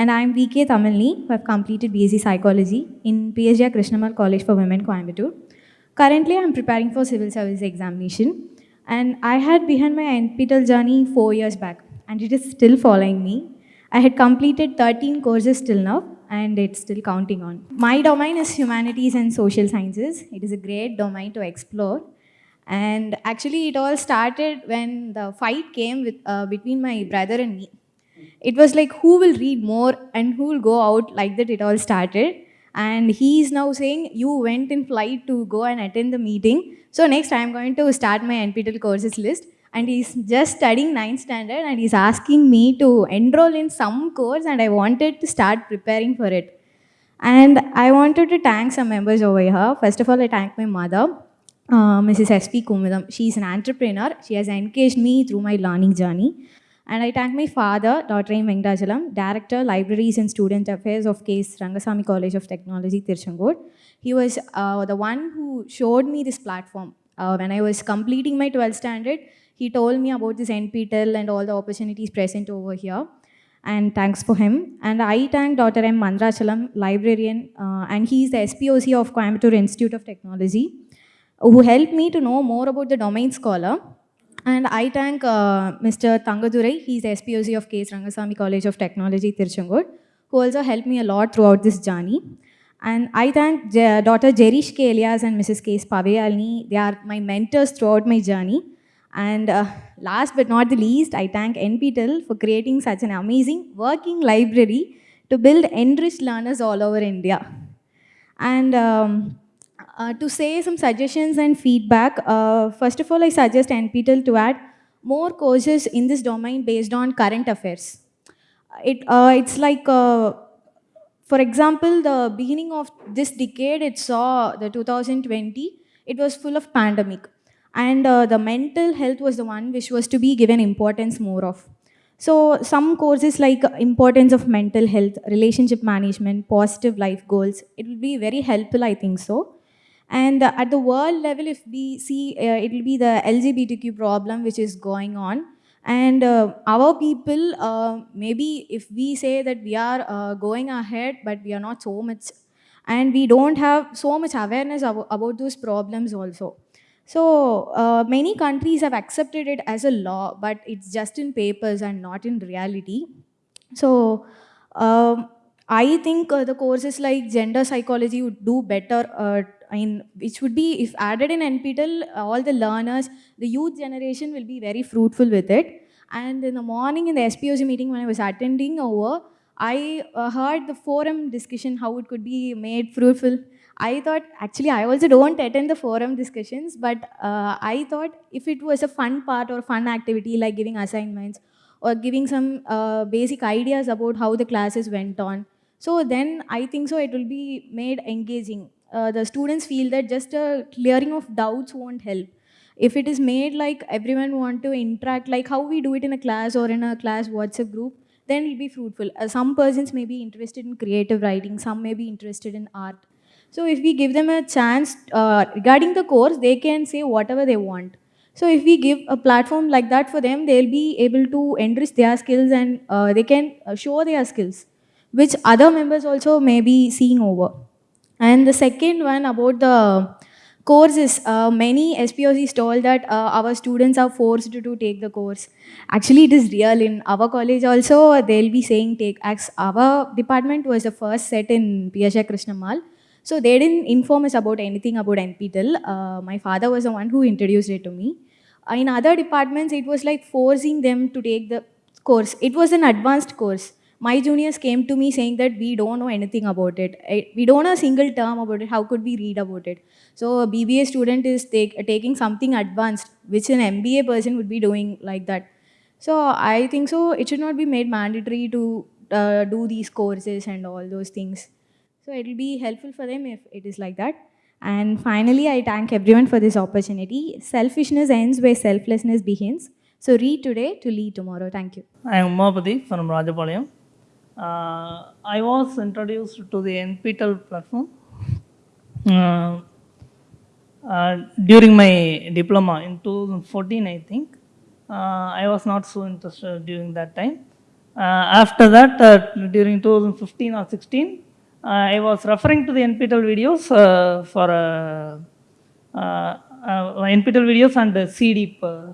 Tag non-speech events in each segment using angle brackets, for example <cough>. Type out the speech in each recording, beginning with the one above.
And I'm VK Tamilni, who have completed BSc Psychology in PSGR Krishnammal College for Women, Coimbatore. Currently, I'm preparing for civil service examination. And I had behind my NPTEL journey four years back, and it is still following me. I had completed 13 courses till now, and it's still counting on. My domain is humanities and social sciences. It is a great domain to explore. And actually, it all started when the fight came with, uh, between my brother and me. It was like who will read more and who will go out, like that it all started. And he is now saying, You went in flight to go and attend the meeting. So, next I am going to start my NPTEL courses list. And he's just studying 9th standard and he's asking me to enroll in some course, and I wanted to start preparing for it. And I wanted to thank some members over here. First of all, I thank my mother, uh, Mrs. S.P. Kumudam. She is an entrepreneur. She has engaged me through my learning journey. And I thank my father, Dr. M. Venkatachalam, Director, Libraries and Student Affairs of K.S. Rangasamy College of Technology, Tiruchengode. He was uh, the one who showed me this platform. Uh, when I was completing my 12th standard, he told me about this NPTEL and all the opportunities present over here. And thanks for him. And I thank Dr. M. Mandrachalam, librarian, uh, and he is the SPOC of Coimbatore Institute of Technology, who helped me to know more about the domain scholar. And I thank uh, Mr. Tangadurai, he's SPOC of K.S. Rangasamy College of Technology, Tiruchengode, who also helped me a lot throughout this journey. And I thank J Dr. Jerish K. And Mrs. K. Paveyalni. They are my mentors throughout my journey. And uh, last but not the least, I thank NPTEL for creating such an amazing working library to build enriched learners all over India. And um, uh, to say some suggestions and feedback, uh, first of all, I suggest NPTEL to add more courses in this domain based on current affairs. It, uh, it's like, uh, for example, the beginning of this decade, it saw the 2020, it was full of pandemic. And uh, the mental health was the one which was to be given importance more of. So some courses like importance of mental health, relationship management, positive life goals, it will be very helpful, I think so. And uh, at the world level, if we see, uh, it will be the LGBTQ problem which is going on. And uh, our people, uh, maybe if we say that we are uh, going ahead, but we are not so much, and we don't have so much awareness about, about those problems also. So uh, many countries have accepted it as a law, but it's just in papers and not in reality. So um, I think the courses like gender psychology would do better. Uh, I mean, which would be if added in NPTEL, all the learners, the youth generation will be very fruitful with it. And in the morning in the SPOC meeting when I was attending over, I uh, heard the forum discussion how it could be made fruitful. I thought, actually, I also don't attend the forum discussions, but uh, I thought if it was a fun part or fun activity like giving assignments or giving some uh, basic ideas about how the classes went on, so then I think so it will be made engaging. Uh, the students feel that just a clearing of doubts won't help. If it is made like everyone want to interact, like how we do it in a class or in a class WhatsApp group, then it will be fruitful. Uh, some persons may be interested in creative writing, some may be interested in art. So if we give them a chance uh, regarding the course, they can say whatever they want. So if we give a platform like that for them, they'll be able to enrich their skills and uh, they can uh, show their skills, which other members also may be seeing over. And the second one about the courses, uh, many SPOCs told that uh, our students are forced to, to take the course. Actually, it is real. In our college also, they'll be saying take. As our department was the first set in PSGR Krishnammal. So they didn't inform us about anything about NPTEL. Uh, my father was the one who introduced it to me. In other departments, it was like forcing them to take the course. It was an advanced course. My juniors came to me saying that we don't know anything about it. We don't know a single term about it. How could we read about it? So a BBA student is take, taking something advanced, which an MBA person would be doing like that. So I think so. It should not be made mandatory to uh, do these courses and all those things. So it will be helpful for them if it is like that. And finally, I thank everyone for this opportunity. Selfishness ends where selflessness begins. So read today to lead tomorrow. Thank you. I am Umapati from Rajapalayam. Uh, I was introduced to the NPTEL platform uh, uh, during my diploma in 2014, I think. Uh, I was not so interested during that time. Uh, after that, uh, during 2015 or 16, uh, I was referring to the NPTEL videos for NPTEL videos and uh,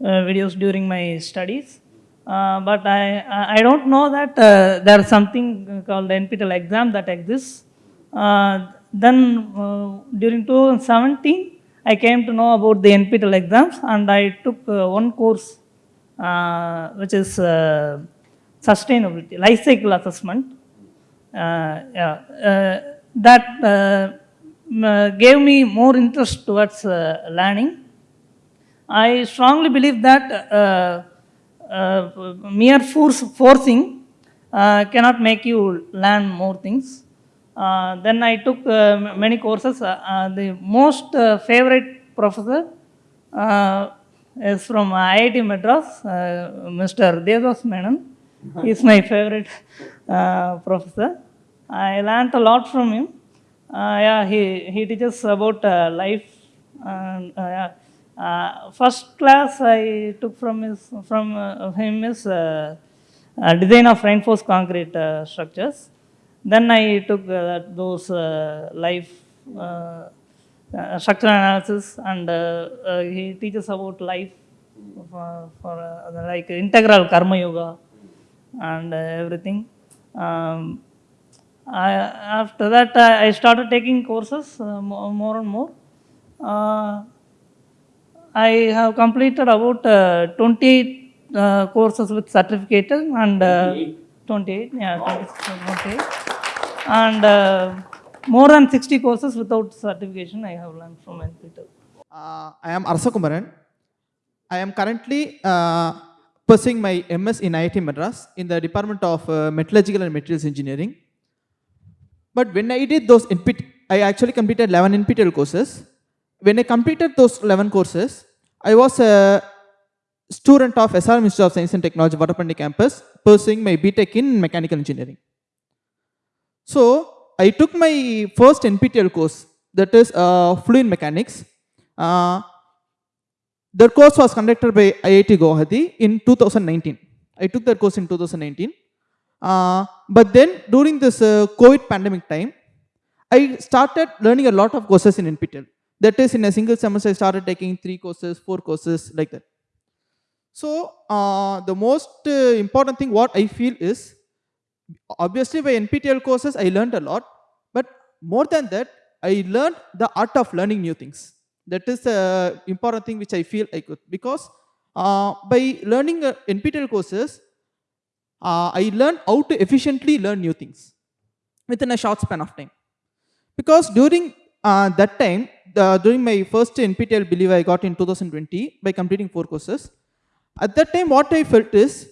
videos during my studies. Uh, but I, I don't know that uh, there is something called NPTEL exam that exists. Uh, then uh, during 2017, I came to know about the NPTEL exams and I took uh, one course uh, which is sustainability, life cycle assessment. Yeah, that gave me more interest towards learning. I strongly believe that mere force, forcing uh, cannot make you learn more things. Uh, then I took uh, many courses. Uh, uh, the most uh, favorite professor uh, is from IIT Madras, uh, Mr. Devadas Menon. <laughs> He is my favorite uh, professor. I learned a lot from him. Uh, yeah, he, he teaches about uh, life. And, uh, first class I took from his from uh, him is uh, design of reinforced concrete uh, structures. Then I took uh, those uh, life structural analysis, and he teaches about life for, for like integral karma yoga and everything. Um, I, after that, I, started taking courses more and more. I have completed about uh, 28 uh, courses with certificate and uh, 28, yeah, 28, and uh, more than 60 courses without certification I have learned from NPTEL. Uh, I am Arsa Kumaran. I am currently uh, pursuing my MS in IIT Madras in the Department of uh, Metallurgical and Materials Engineering. But when I did those NPT, I actually completed 11 NPTEL courses. When I completed those 11 courses, I was a student of SR Institute of Science and Technology, Vadapalani campus, pursuing my BTech in Mechanical Engineering. So I took my first NPTEL course, that is uh, Fluid Mechanics. Uh, the course was conducted by IIT Guwahati in 2019. I took that course in 2019. Uh, but then during this uh, COVID pandemic time, I started learning a lot of courses in NPTEL. That is, in a single semester, I started taking three courses, four courses, like that. So uh, the most uh, important thing what I feel is, obviously by NPTEL courses I learned a lot, but more than that, I learned the art of learning new things. That is the important thing which I feel I could because uh, by learning uh, NPTEL courses, uh, I learned how to efficiently learn new things within a short span of time. Because during uh, that time, the, during my first NPTEL believe I got in 2020 by completing four courses. At that time, what I felt is,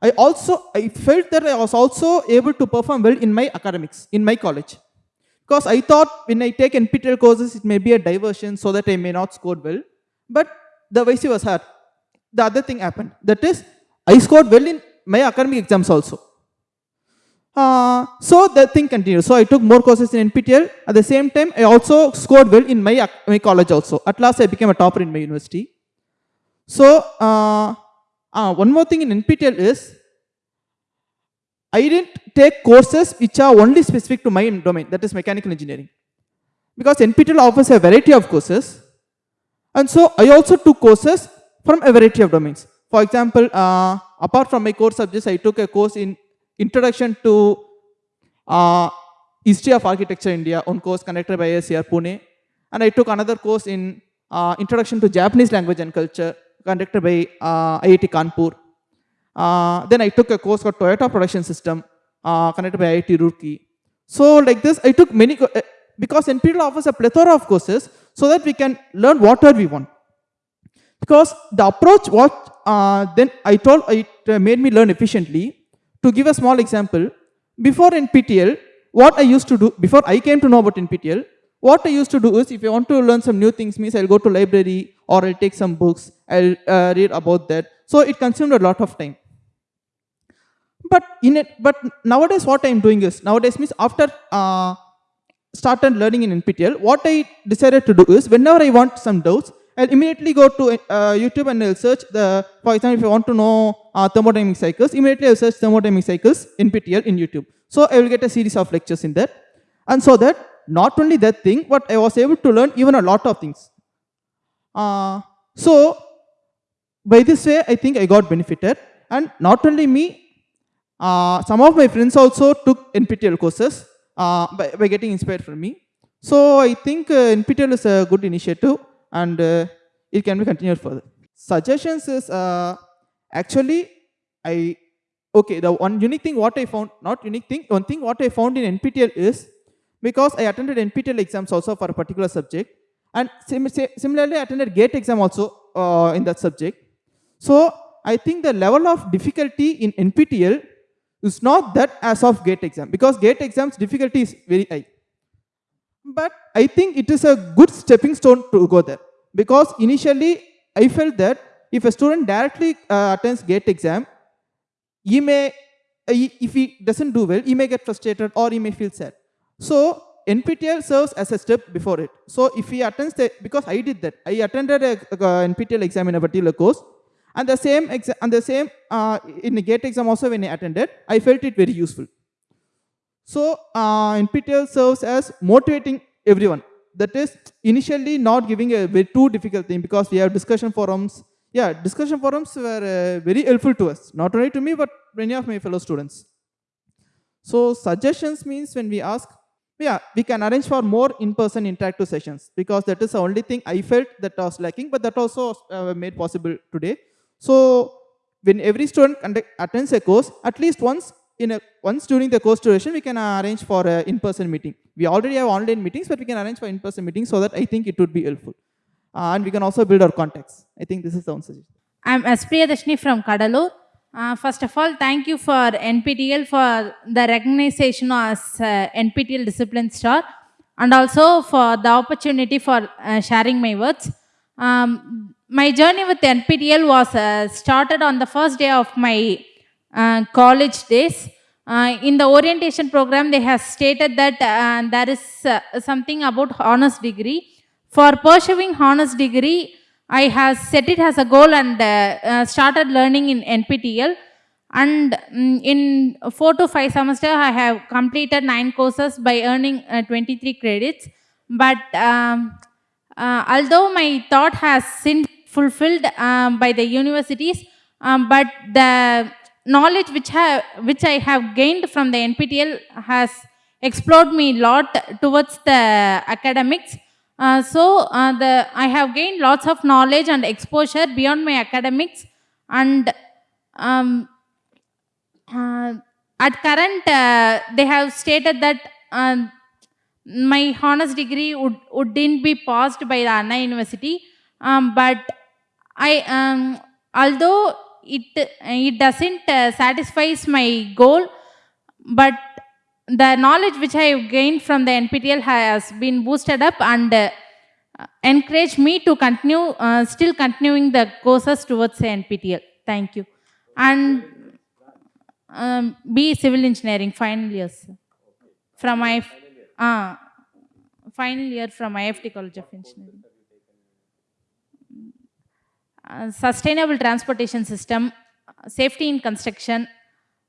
I also I felt that I was also able to perform well in my academics in my college. Because I thought when I take NPTEL courses, it may be a diversion so that I may not score well. But the vice versa. The other thing happened. That is, I scored well in my academic exams also. Uh, so the thing continued. So I took more courses in NPTEL. At the same time, I also scored well in my, my college also. At last, I became a topper in my university. So uh, uh, one more thing in NPTEL is, I didn't take courses which are only specific to my domain, that is mechanical engineering. Because NPTEL offers a variety of courses. And so I also took courses from a variety of domains. For example, uh, apart from my core subjects, I took a course in Introduction to uh, History of Architecture India, one course conducted by ASCR Pune. And I took another course in uh, Introduction to Japanese Language and Culture, conducted by uh, IIT Kanpur. Uh, then I took a course called Toyota Production System, uh, conducted by IIT Roorkee. So like this, I took many, uh, because NPTEL offers a plethora of courses so that we can learn whatever we want. Because the approach what uh, then I told it made me learn efficiently. To give a small example, before NPTEL, what I used to do, before I came to know about NPTEL, what I used to do is if I want to learn some new things means I'll go to library or I'll take some books, I'll uh, read about that. So it consumed a lot of time. But in it, but nowadays what I'm doing is, nowadays means after uh, started learning in NPTEL, what I decided to do is whenever I want some doubts, I'll immediately go to uh, YouTube and I'll search the, for example, if you want to know uh, thermodynamic cycles, immediately I'll search thermodynamic cycles NPTEL in YouTube. So I will get a series of lectures in that. And so that not only that thing, but I was able to learn even a lot of things. Uh, so by this way, I think I got benefited. And not only me, uh, some of my friends also took NPTEL courses uh, by, by getting inspired from me. So I think uh, NPTEL is a good initiative and uh, it can be continued further. Suggestions is uh, actually I okay the one unique thing what I found not unique thing one thing what I found in NPTEL is because I attended NPTEL exams also for a particular subject and sim- similarly I attended GATE exam also uh, in that subject. So I think the level of difficulty in NPTEL is not that as of GATE exam because GATE exams difficulty is very high. But I think it is a good stepping stone to go there because initially I felt that if a student directly uh, attends GATE exam, he may, uh, if he doesn't do well, he may get frustrated or he may feel sad. So NPTEL serves as a step before it. So if he attends the, because I did that, I attended a, a NPTEL exam in a particular course, and the same and the same uh, in the GATE exam also when I attended, I felt it very useful. So uh, NPTEL serves as motivating everyone. That is initially not giving a very too difficult thing because we have discussion forums. Yeah, discussion forums were uh, very helpful to us, not only to me but many of my fellow students. So suggestions means when we ask, yeah, we can arrange for more in-person interactive sessions because that is the only thing I felt that was lacking, but that also uh, made possible today. So when every student attends a course, at least once in a once during the course duration, we can arrange for an in-person meeting. We already have online meetings, but we can arrange for in-person meetings so that I think it would be helpful. Uh, and we can also build our contacts. I think this is the one suggestion. I'm Aspriya Dashni from Cuddalore. Uh, first of all, thank you for NPTEL for the recognition as uh, NPTEL Discipline Star and also for the opportunity for uh, sharing my words. Um, my journey with NPTEL was uh, started on the first day of my college days. Uh, in the orientation program, they have stated that uh, there is uh, something about honors degree. For pursuing honors degree, I have set it as a goal and uh, uh, started learning in NPTEL. And mm, in four to five semester, I have completed nine courses by earning uh, 23 credits. But um, uh, although my thought has been fulfilled um, by the universities, um, but the knowledge which, have, which I have gained from the NPTEL has explored me a lot towards the academics. Uh, so uh, the I have gained lots of knowledge and exposure beyond my academics, and um, uh, at current uh, they have stated that uh, my honors degree would wouldn't be passed by the Anna University, um, but I um, although it it doesn't uh, satisfies my goal, but the knowledge which I have gained from the NPTEL has been boosted up and uh, encouraged me to continue, uh, still continuing the courses towards the NPTEL. Thank you. And um, be civil engineering, final years. From my, uh, final year from IFET College of Engineering. Uh, sustainable transportation system, safety in construction,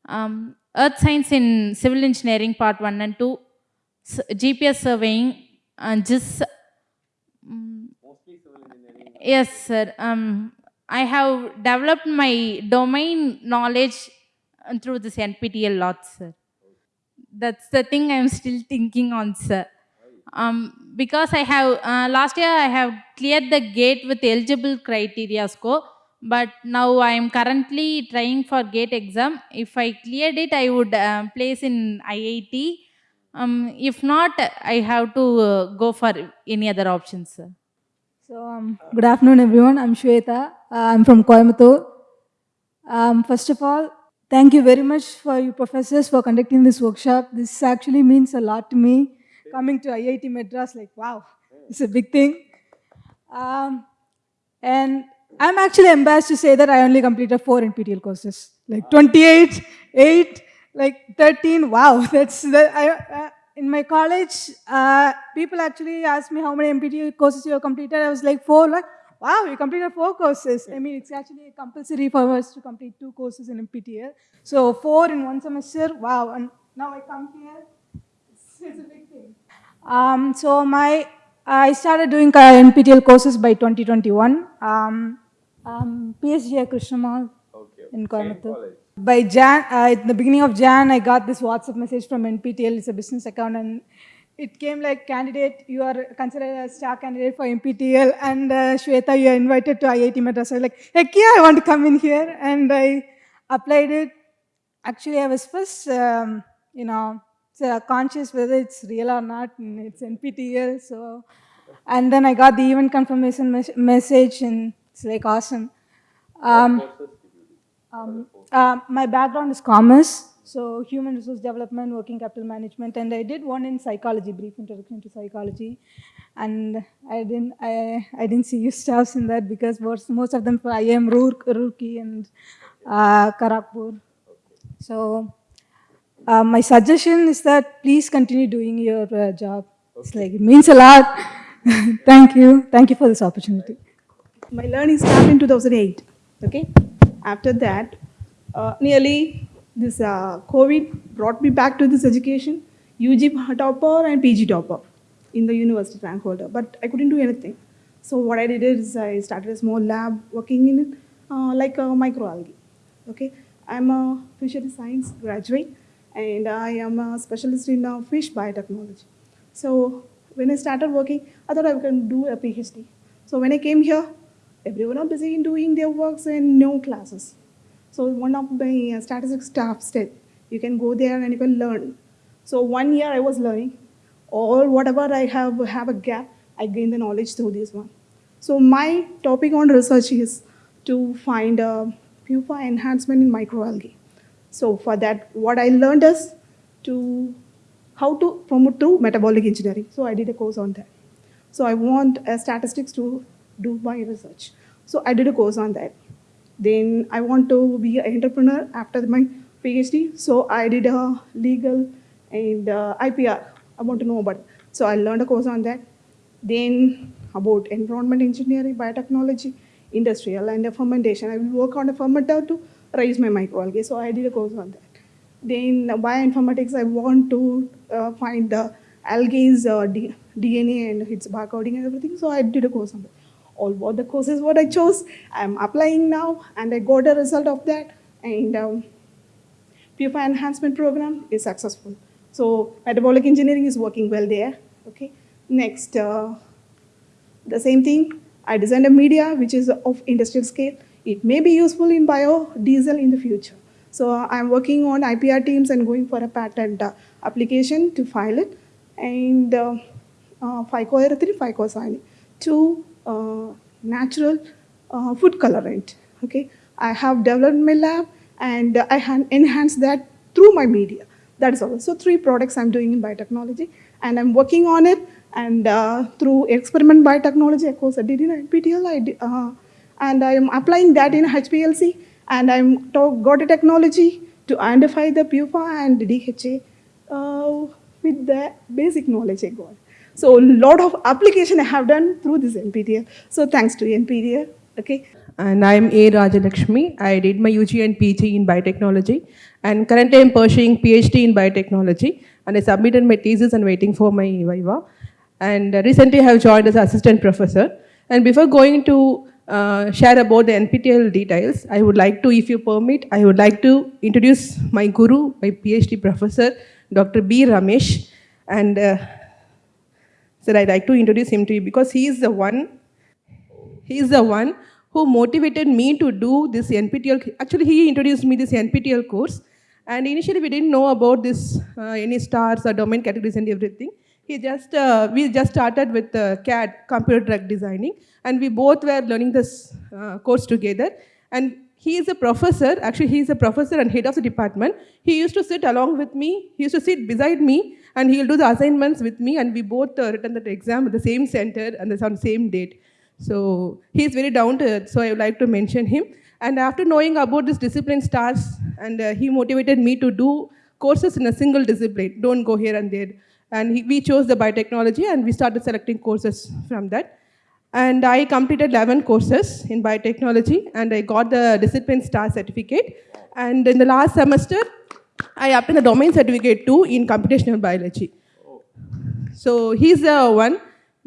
um, earth science in civil engineering part 1 and 2, s- GPS surveying, and just Yes, sir. Um, I have developed my domain knowledge uh, through this NPTEL lot, sir. That's the thing I'm still thinking on, sir. Um, because I have, uh, last year I have cleared the gate with eligible criteria score, but now I am currently trying for gate exam. If I cleared it, I would uh, place in IIT. Um, if not, I have to uh, go for any other options. So, um, good afternoon, everyone. I'm Shweta. Uh, I'm from Coimbatore. Um, first of all, thank you very much for you professors for conducting this workshop. This actually means a lot to me. Coming to IIT Madras, like, wow, it's a big thing. Um, and I'm actually embarrassed to say that I only completed four NPTEL courses, like 28, 8, like 13. Wow, <laughs> that's the, I, uh, in my college. Uh, people actually asked me how many NPTEL courses you have completed. I was like four, like wow, you completed four courses. I mean, it's actually compulsory for us to complete two courses in NPTEL. So four in one semester, wow. And now I come here, it's, <laughs> it's a big. Um, so my, I started doing uh, NPTEL courses by 2021. Um, um, PSGR Krishnammal in Coimbatore. By Jan, uh, at the beginning of Jan, I got this WhatsApp message from NPTEL. It's a business account, and it came like candidate. You are considered a star candidate for NPTEL, and uh, Shweta, you are invited to IIT Madras. I was like, heck yeah, I want to come in here, and I applied it. Actually, I was first, um, you know, so conscious whether it's real or not. And it's NPTEL, so. And then I got the event confirmation mes- message, and it's like awesome. Um, um, uh, my background is commerce, so human resource development, working capital management, and I did one in psychology, brief introduction to psychology, and I didn't I, I didn't see you staffs in that because most, most of them for IIM Roork, Roorkee and uh, Kharagpur. So uh, my suggestion is that please continue doing your uh, job. It's like it means a lot. <laughs> Thank you. Thank you for this opportunity. My learning started in 2008. Okay. After that, uh, nearly this uh, COVID brought me back to this education, UG topper and PG topper in the university rank holder. But I couldn't do anything. So what I did is I started a small lab working in it, uh, like a microalgae. Okay. I'm a fishery science graduate and I am a specialist in uh, fish biotechnology. So when I started working, I thought I can do a PhD. So when I came here, everyone are busy in doing their works and no classes. So one of my uh, statistics staff said, you can go there and you can learn. So one year I was learning. All whatever I have have a gap, I gain the knowledge through this one. So my topic on research is to find a PUFA enhancement in microalgae. So for that, what I learned is to how to promote through metabolic engineering. So I did a course on that. So I want uh, statistics to do my research. So I did a course on that. Then I want to be an entrepreneur after my PhD. So I did a legal and uh, IPR. I want to know about it. So I learned a course on that. Then about environment engineering, biotechnology, industrial, and fermentation. I will work on a fermenter to raise my microalgae. So I did a course on that. Then bioinformatics, I want to uh, find the algae's uh, DNA and its barcoding and everything. So I did a course on that. All what the courses what I chose, I'm applying now, and I got a result of that. And um, PUFA enhancement program is successful. So metabolic engineering is working well there. Okay. Next, uh, the same thing. I designed a media which is of industrial scale. It may be useful in biodiesel in the future. So I'm working on IPR teams and going for a patent uh, application to file it. And uh, uh, phycoerythrin, phycocyanin, two uh, natural uh, food colorant. Okay, I have developed my lab and I han- enhance that through my media. That is all. So three products I'm doing in biotechnology, and I'm working on it. And uh, through experiment biotechnology, of course, I did in NPTEL, I did, uh, and I'm applying that in HPLC, and I'm got a technology to identify the PUFA and DHA uh, with the basic knowledge I got. So a lot of application I have done through this NPTEL. So thanks to NPTEL. Okay. And I'm A. Rajalakshmi. I did my UG and PG in biotechnology. And currently I'm pursuing PhD in biotechnology. And I submitted my thesis and waiting for my viva. And uh, recently I have joined as assistant professor. And before going to uh, share about the NPTEL details, I would like to, if you permit, I would like to introduce my guru, my PhD professor, Dr. B. Ramesh. And uh, so I'd like to introduce him to you because he is the one he is the one who motivated me to do this NPTEL. Actually, he introduced me this NPTEL course. And initially, we didn't know about this uh, any stars or domain categories and everything. He just uh, we just started with uh, CAD, computer drug designing, and we both were learning this uh, course together. And he is a professor. Actually, he is a professor and head of the department. He used to sit along with me. He used to sit beside me, and he will do the assignments with me. And we both uh, written the exam at the same center and on the same date. So he is very down to earth. So I would like to mention him. And after knowing about this discipline stars, and uh, he motivated me to do courses in a single discipline. Don't go here and there. And he, we chose the biotechnology, and we started selecting courses from that. And I completed 11 courses in biotechnology and I got the discipline star certificate. And in the last semester, I obtained the domain certificate too in computational biology. So he's the one.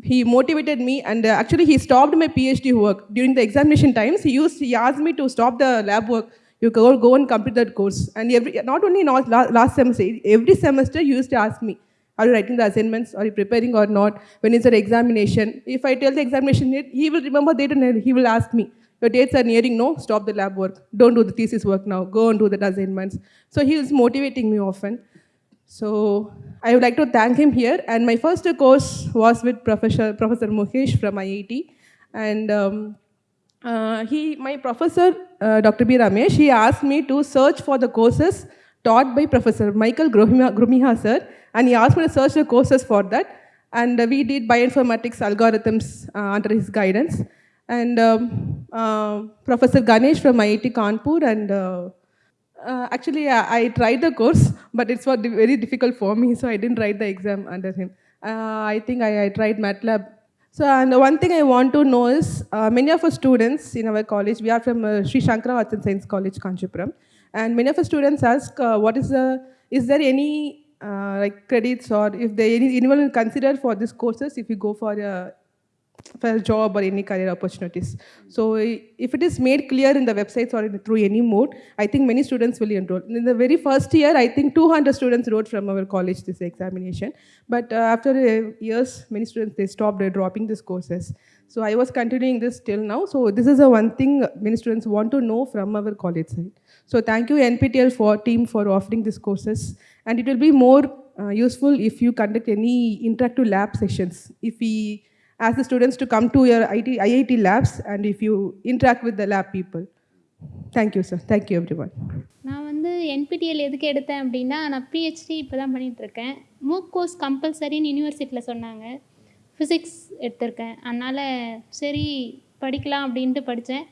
He motivated me, and uh, actually he stopped my PhD work during the examination times. He used he asked me to stop the lab work. You go go and complete that course. And every not only not la- last semester, every semester he used to ask me, "Are you writing the assignments? Are you preparing or not? When is the examination?" If I tell the examination date, he will remember date and he will ask me, "Your dates are nearing. No, stop the lab work. Don't do the thesis work now. Go and do the assignments." So he is motivating me often. So I would like to thank him here. And my first course was with Professor, Professor Mukesh from IIT. And um, uh, he, my professor, uh, Dr. B. Ramesh, he asked me to search for the courses taught by Professor Michael Gromiha, Gromiha sir. And he asked me to search the courses for that. And uh, we did bioinformatics algorithms uh, under his guidance. And um, uh, Professor Ganesh from IIT Kanpur and uh, actually, I, I tried the course, but it's very difficult for me, <laughs> so I didn't write the exam under him. Uh, I think I, I tried MATLAB. So, and one thing I want to know is, uh, many of our students in our college, we are from Sri Shankara Arts Science College, Kanchipuram, and many of our students ask, what is the, is there any uh, like credits or if they anyone will consider for these courses if you go for a for a job or any career opportunities. So if it is made clear in the websites or in, through any mode, I think many students will enroll. In the very first year, I think 200 students wrote from our college this examination. But uh, after uh, years, many students, they stopped dropping these courses. So I was continuing this till now. So this is the one thing many students want to know from our college side. So thank you NPTEL for team for offering these courses. And it will be more uh, useful if you conduct any interactive lab sessions. If we ask the students to come to your IT, IIT labs and if you interact with the lab people. Thank you, sir. Thank you, everyone. நான் வந்து NPTEL எதுக்கு எடுத்தேன் அப்படின்னா நான் PhD இப்போ தான் பண்ணிகிட்ருக்கேன் மூக் course கம்பல்சரின்னு யூனிவர்சிட்டியில் சொன்னாங்க ஃபிசிக்ஸ் எடுத்திருக்கேன் அதனால் சரி படிக்கலாம் அப்படின்ட்டு படித்தேன்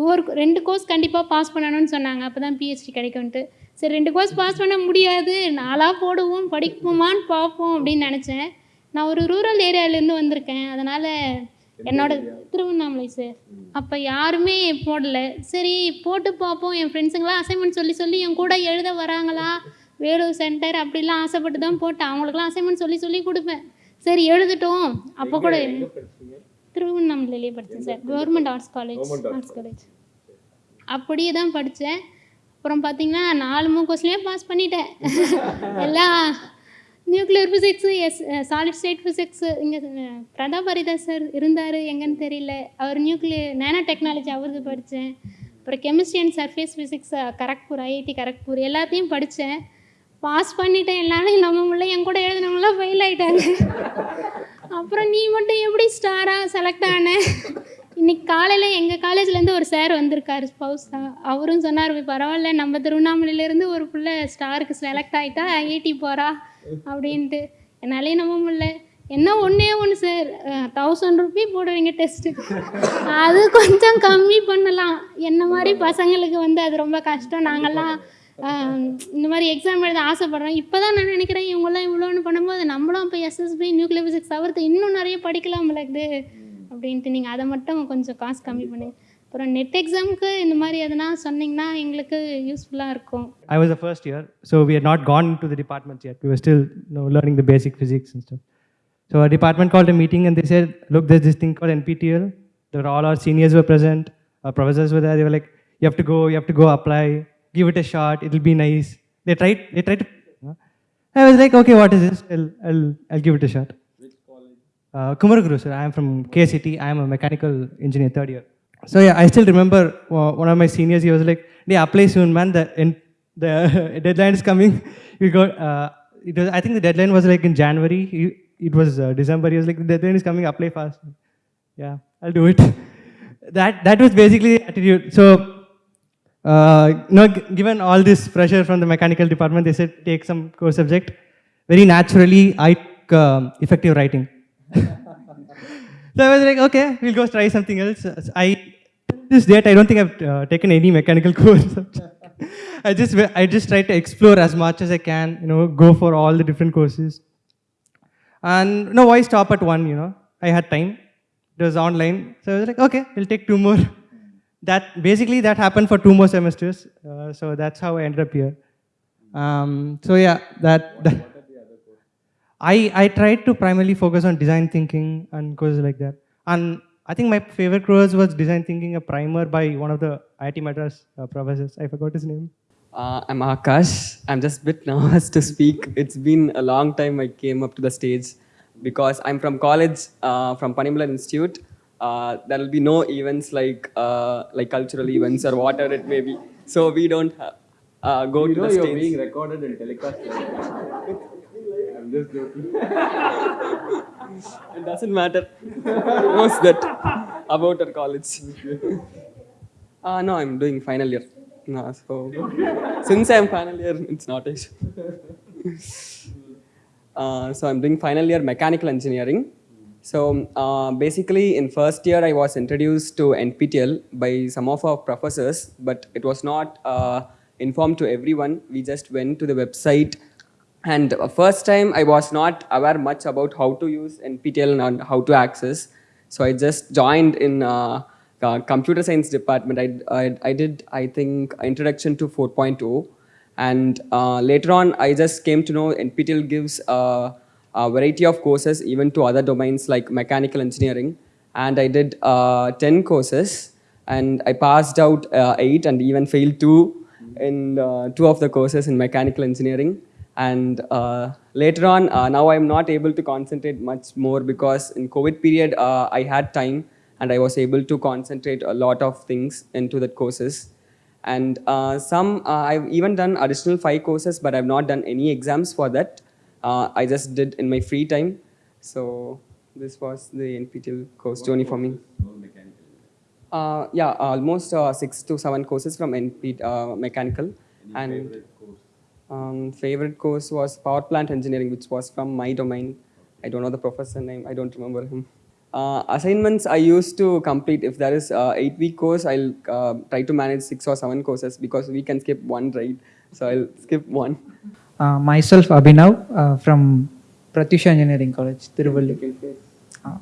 ஒவ்வொரு ரெண்டு கோர்ஸ் கண்டிப்பாக பாஸ் பண்ணணும்னு சொன்னாங்க. அப்போ தான் பிஹெச்டி கிடைக்கும்ன்ட்டு. சரி ரெண்டு கோர்ஸ் பாஸ் பண்ண முடியாது. நாளாக போடுவோம் படிப்போமான்னு பார்ப்போம் அப்படின்னு நினச்சேன். நான் ஒரு ரூரல் ஏரியாவிலேருந்து வந்திருக்கேன். அதனால் என்னோட திருவண்ணாமலை சார் அப்போ யாருமே போடல. சரி போட்டு பார்ப்போம். என் ஃப்ரெண்ட்ஸுங்களாம் அசைன்மெண்ட் சொல்லி சொல்லி என் கூட எழுத வராங்களா? வேலூர் சென்டர் அப்படிலாம் ஆசைப்பட்டு தான் போட்டேன். அவங்களுக்குலாம் அசைன்மெண்ட் சொல்லி சொல்லி கொடுப்பேன். சரி எழுதட்டும். அப்போ கூட திருவண்ணாமலையிலேயே படித்தேன் sir. Government arts college arts college அப்படியே தான் படித்தேன். அப்புறம் பார்த்தீங்கன்னா நாலு மூணு கொஸ்டினே பாஸ் பண்ணிட்டேன். <laughs> எல்லாம் nuclear physics as solid state physics இங்கே பிரதாப் ஹரிதாஸ் சார் இருந்தார். எங்கன்னு தெரியல. அவர் நியூக்ளியர் நேனோ டெக்னாலஜி அவரது படித்தேன். அப்புறம் chemistry and surface physics Kharagpur IIT Kharagpur எல்லாத்தையும் படித்தேன். பாஸ் பண்ணிட்டேன் எல்லாரும் நம்ம முள்ள என் கூட எழுதினவங்களாம் ஃபெயில் ஆகிட்டாங்க அப்புறம் நீ மட்டும் எப்படி ஸ்டாராக செலக்ட் ஆன? இன்னைக்கு காலையில் எங்கள் காலேஜ்லேருந்து ஒரு சார் வந்திருக்காரு ஸ்பௌஸா அவரும் சொன்னார் பரவாயில்ல நம்ம திருவண்ணாமலையிலேருந்து ஒரு பிள்ளை ஸ்டாருக்கு செலக்ட் ஆகிட்டா ஐஐடி போகிறா அப்படின்ட்டு. என்னாலே நம்ப முடியல. என்ன ஒன்றே ஒன்று சார் தௌசண்ட் ருபி போடுவீங்க டெஸ்ட்டு அது கொஞ்சம் கம்மி பண்ணலாம். என்ன மாதிரி பசங்களுக்கு வந்து அது ரொம்ப கஷ்டம். நாங்கள்லாம் இந்த மாதிரி எக்ஸாம் எழுத ஆசைப்பட்றேன். இப்போ தான் நான் நினைக்கிறேன் இவங்கெல்லாம் இவ்வளோன்னு பண்ணும்போது நம்மளும் இப்போ எஸ்எஸ்பி நியூக்ளியர் ஃபிசிக்ஸ் தவிர்த்து இன்னும் நிறைய படிக்கலாம் இது அப்படின்ட்டு நீங்கள் அதை மட்டும் கொஞ்சம் காசு கம்மி பண்ணுங்க அப்புறம் நெட் எக்ஸாமுக்கு இந்த மாதிரி எதனா சொன்னீங்கன்னா எங்களுக்கு யூஸ்ஃபுல்லாக இருக்கும். I was a first year so we are not gone to the department year we still know learning the basic physics and stuff so a department called a meeting and the chair look this this thing call NPTEL there all are seniors were present professors were like you have to go you have to go apply have to go apply, give it a shot, it'll be nice. They tried, they tried to. I was like, okay, what is this? I'll, I'll, I'll give it a shot. Which college? Uh, Kumaraguru, sir. I am from KCT. I am a mechanical engineer, third year. So yeah, I still remember uh, one of my seniors. He was like, "They apply soon, man. The in, the <laughs> deadline is coming. <laughs> You got. Uh, it was. I think the deadline was like in January. He- It was uh, December. He was like, "The deadline is coming. Apply fast." Yeah, I'll do it. <laughs> that that was basically the attitude. So. Uh, you know, given all this pressure from the mechanical department, they said take some core subject. Very naturally, I took um, effective writing. <laughs> So I was like, okay, we'll go try something else. I this date, I don't think I've uh, taken any mechanical <laughs> course. I just I just try to explore as much as I can. You know, go for all the different courses. And no, why stop at one? You know, I had time. it was online. So I was like, okay, we'll take two more. <laughs> That basically that happened for two more semesters. Uh, so that's how I ended up here. Um, so yeah, that, that I, I tried to primarily focus on design thinking and courses like that. And I think my favorite course was design thinking, a primer by one of the IIT Madras uh, professors. I forgot his name. Uh, I'm Akash. I'm just a bit <laughs> nervous to speak. It's been a long time I came up to the stage because I'm from college, uh, from Panimalar Institute. Uh, there will be no events like uh, like cultural events or whatever it may be. So we don't ha- uh, go to the stage. being recorded and telecast. I'm just joking. <laughs> it doesn't matter. What's that about our college? Uh, no, I'm doing final year. No, so since I'm final year, it's not a <laughs> uh, so I'm doing final year mechanical engineering. So uh, basically, in first year, I was introduced to NPTEL by some of our professors, but it was not uh, informed to everyone. We just went to the website, and first time I was not aware much about how to use NPTEL and how to access. So I just joined in uh, uh, computer science department. I, I, I did, I think, introduction to 4.0. And uh, later on, I just came to know NPTEL gives uh, a variety of courses even to other domains like mechanical engineering. And I did uh, 10 courses and I passed out uh, 8 and even failed 2 in uh, two of the courses in mechanical engineering. And uh, later on, uh, now I'm not able to concentrate much more because in COVID period, uh, I had time and I was able to concentrate a lot of things into the courses. And some, I've even done additional five courses, but I've not done any exams for that. Uh, I just did in my free time. So this was the NPTEL course journey for me. Uh, yeah, almost uh, six to seven courses from NP uh, mechanical. and favorite course? Um, favorite course was power plant engineering, which was from my domain. I don't know the professor name. I don't remember him. Uh, assignments I used to complete. If there is uh, eight week course, I'll uh, try to manage six or seven courses because we can skip one, right? So I'll skip one. Uh, myself, Abhinav, uh, from Pratyusha Engineering College, Tiruvallur. Uh,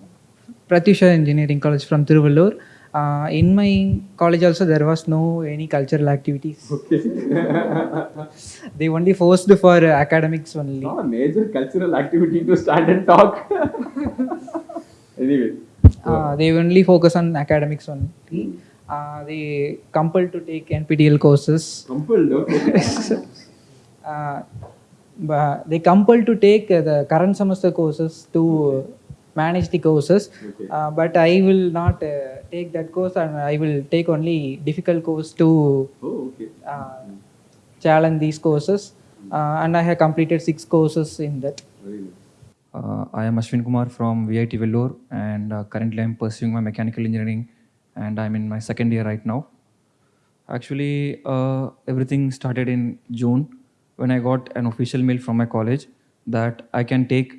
Pratyusha Engineering College from Tiruvallur. Uh, in my college also there was no any cultural activities. Okay. <laughs> they only forced for uh, academics only. Not a major cultural activity to stand and talk. <laughs> anyway. Uh, they only focus on academics only. Uh, they compelled to take NPTEL courses. Compelled, okay. <laughs> uh, they compelled to take uh, the current semester courses to manage the courses. Uh, but I will not uh, take that course and I will take only difficult course to oh, okay. uh, challenge these courses. Uh, and I have completed six courses in that. Uh, I am Ashwin Kumar from VIT Vellore and uh, currently I'm pursuing my mechanical engineering and I'm in my second year right now. Actually, uh, everything started in June when I got an official mail from my college that I can take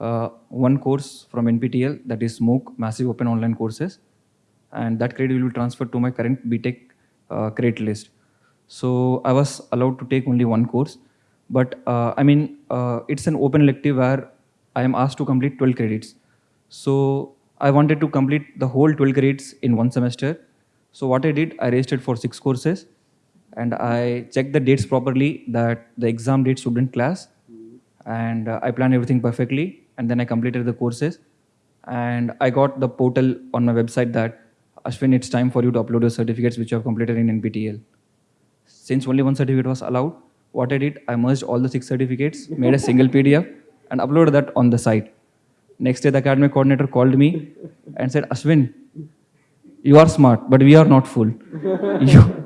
uh, one course from NPTEL that is MOOC, Massive Open Online Courses and that credit will be transferred to my current BTech uh, credit list. So I was allowed to take only one course but uh, I mean, uh, it's an open elective where I am asked to complete 12 credits. So I wanted to complete the whole 12 credits in one semester. So what I did, I registered for six courses and I checked the dates properly that the exam date shouldn't clash and uh, I planned everything perfectly and then I completed the courses and I got the portal on my website that Ashwin, it's time for you to upload your certificates which you have completed in NPTEL. Since only one certificate was allowed, what I did, I merged all the six certificates, made a single PDF, and uploaded that on the site. Next day, the academic coordinator called me and said, Ashwin, you are smart, but we are not full. <laughs> you,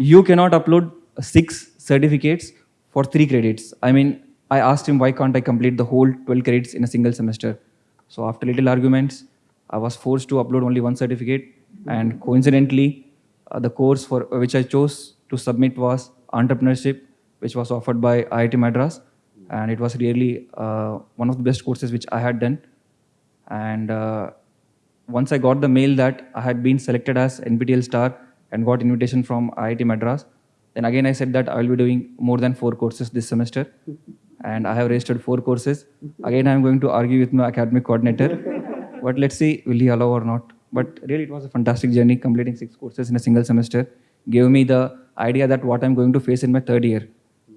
you cannot upload six certificates for three credits. I mean, I asked him, why can't I complete the whole 12 credits in a single semester? So after little arguments, I was forced to upload only one certificate. And coincidentally, uh, the course for which I chose to submit was entrepreneurship, which was offered by IIT Madras. And it was really uh, one of the best courses which I had done. And uh, once I got the mail that I had been selected as NPTEL star and got invitation from IIT Madras, then again I said that I will be doing more than four courses this semester. And I have registered four courses. Again, I am going to argue with my academic coordinator. <laughs> but let's see will he allow or not. But really, it was a fantastic journey. Completing six courses in a single semester gave me the idea that what I'm going to face in my third year.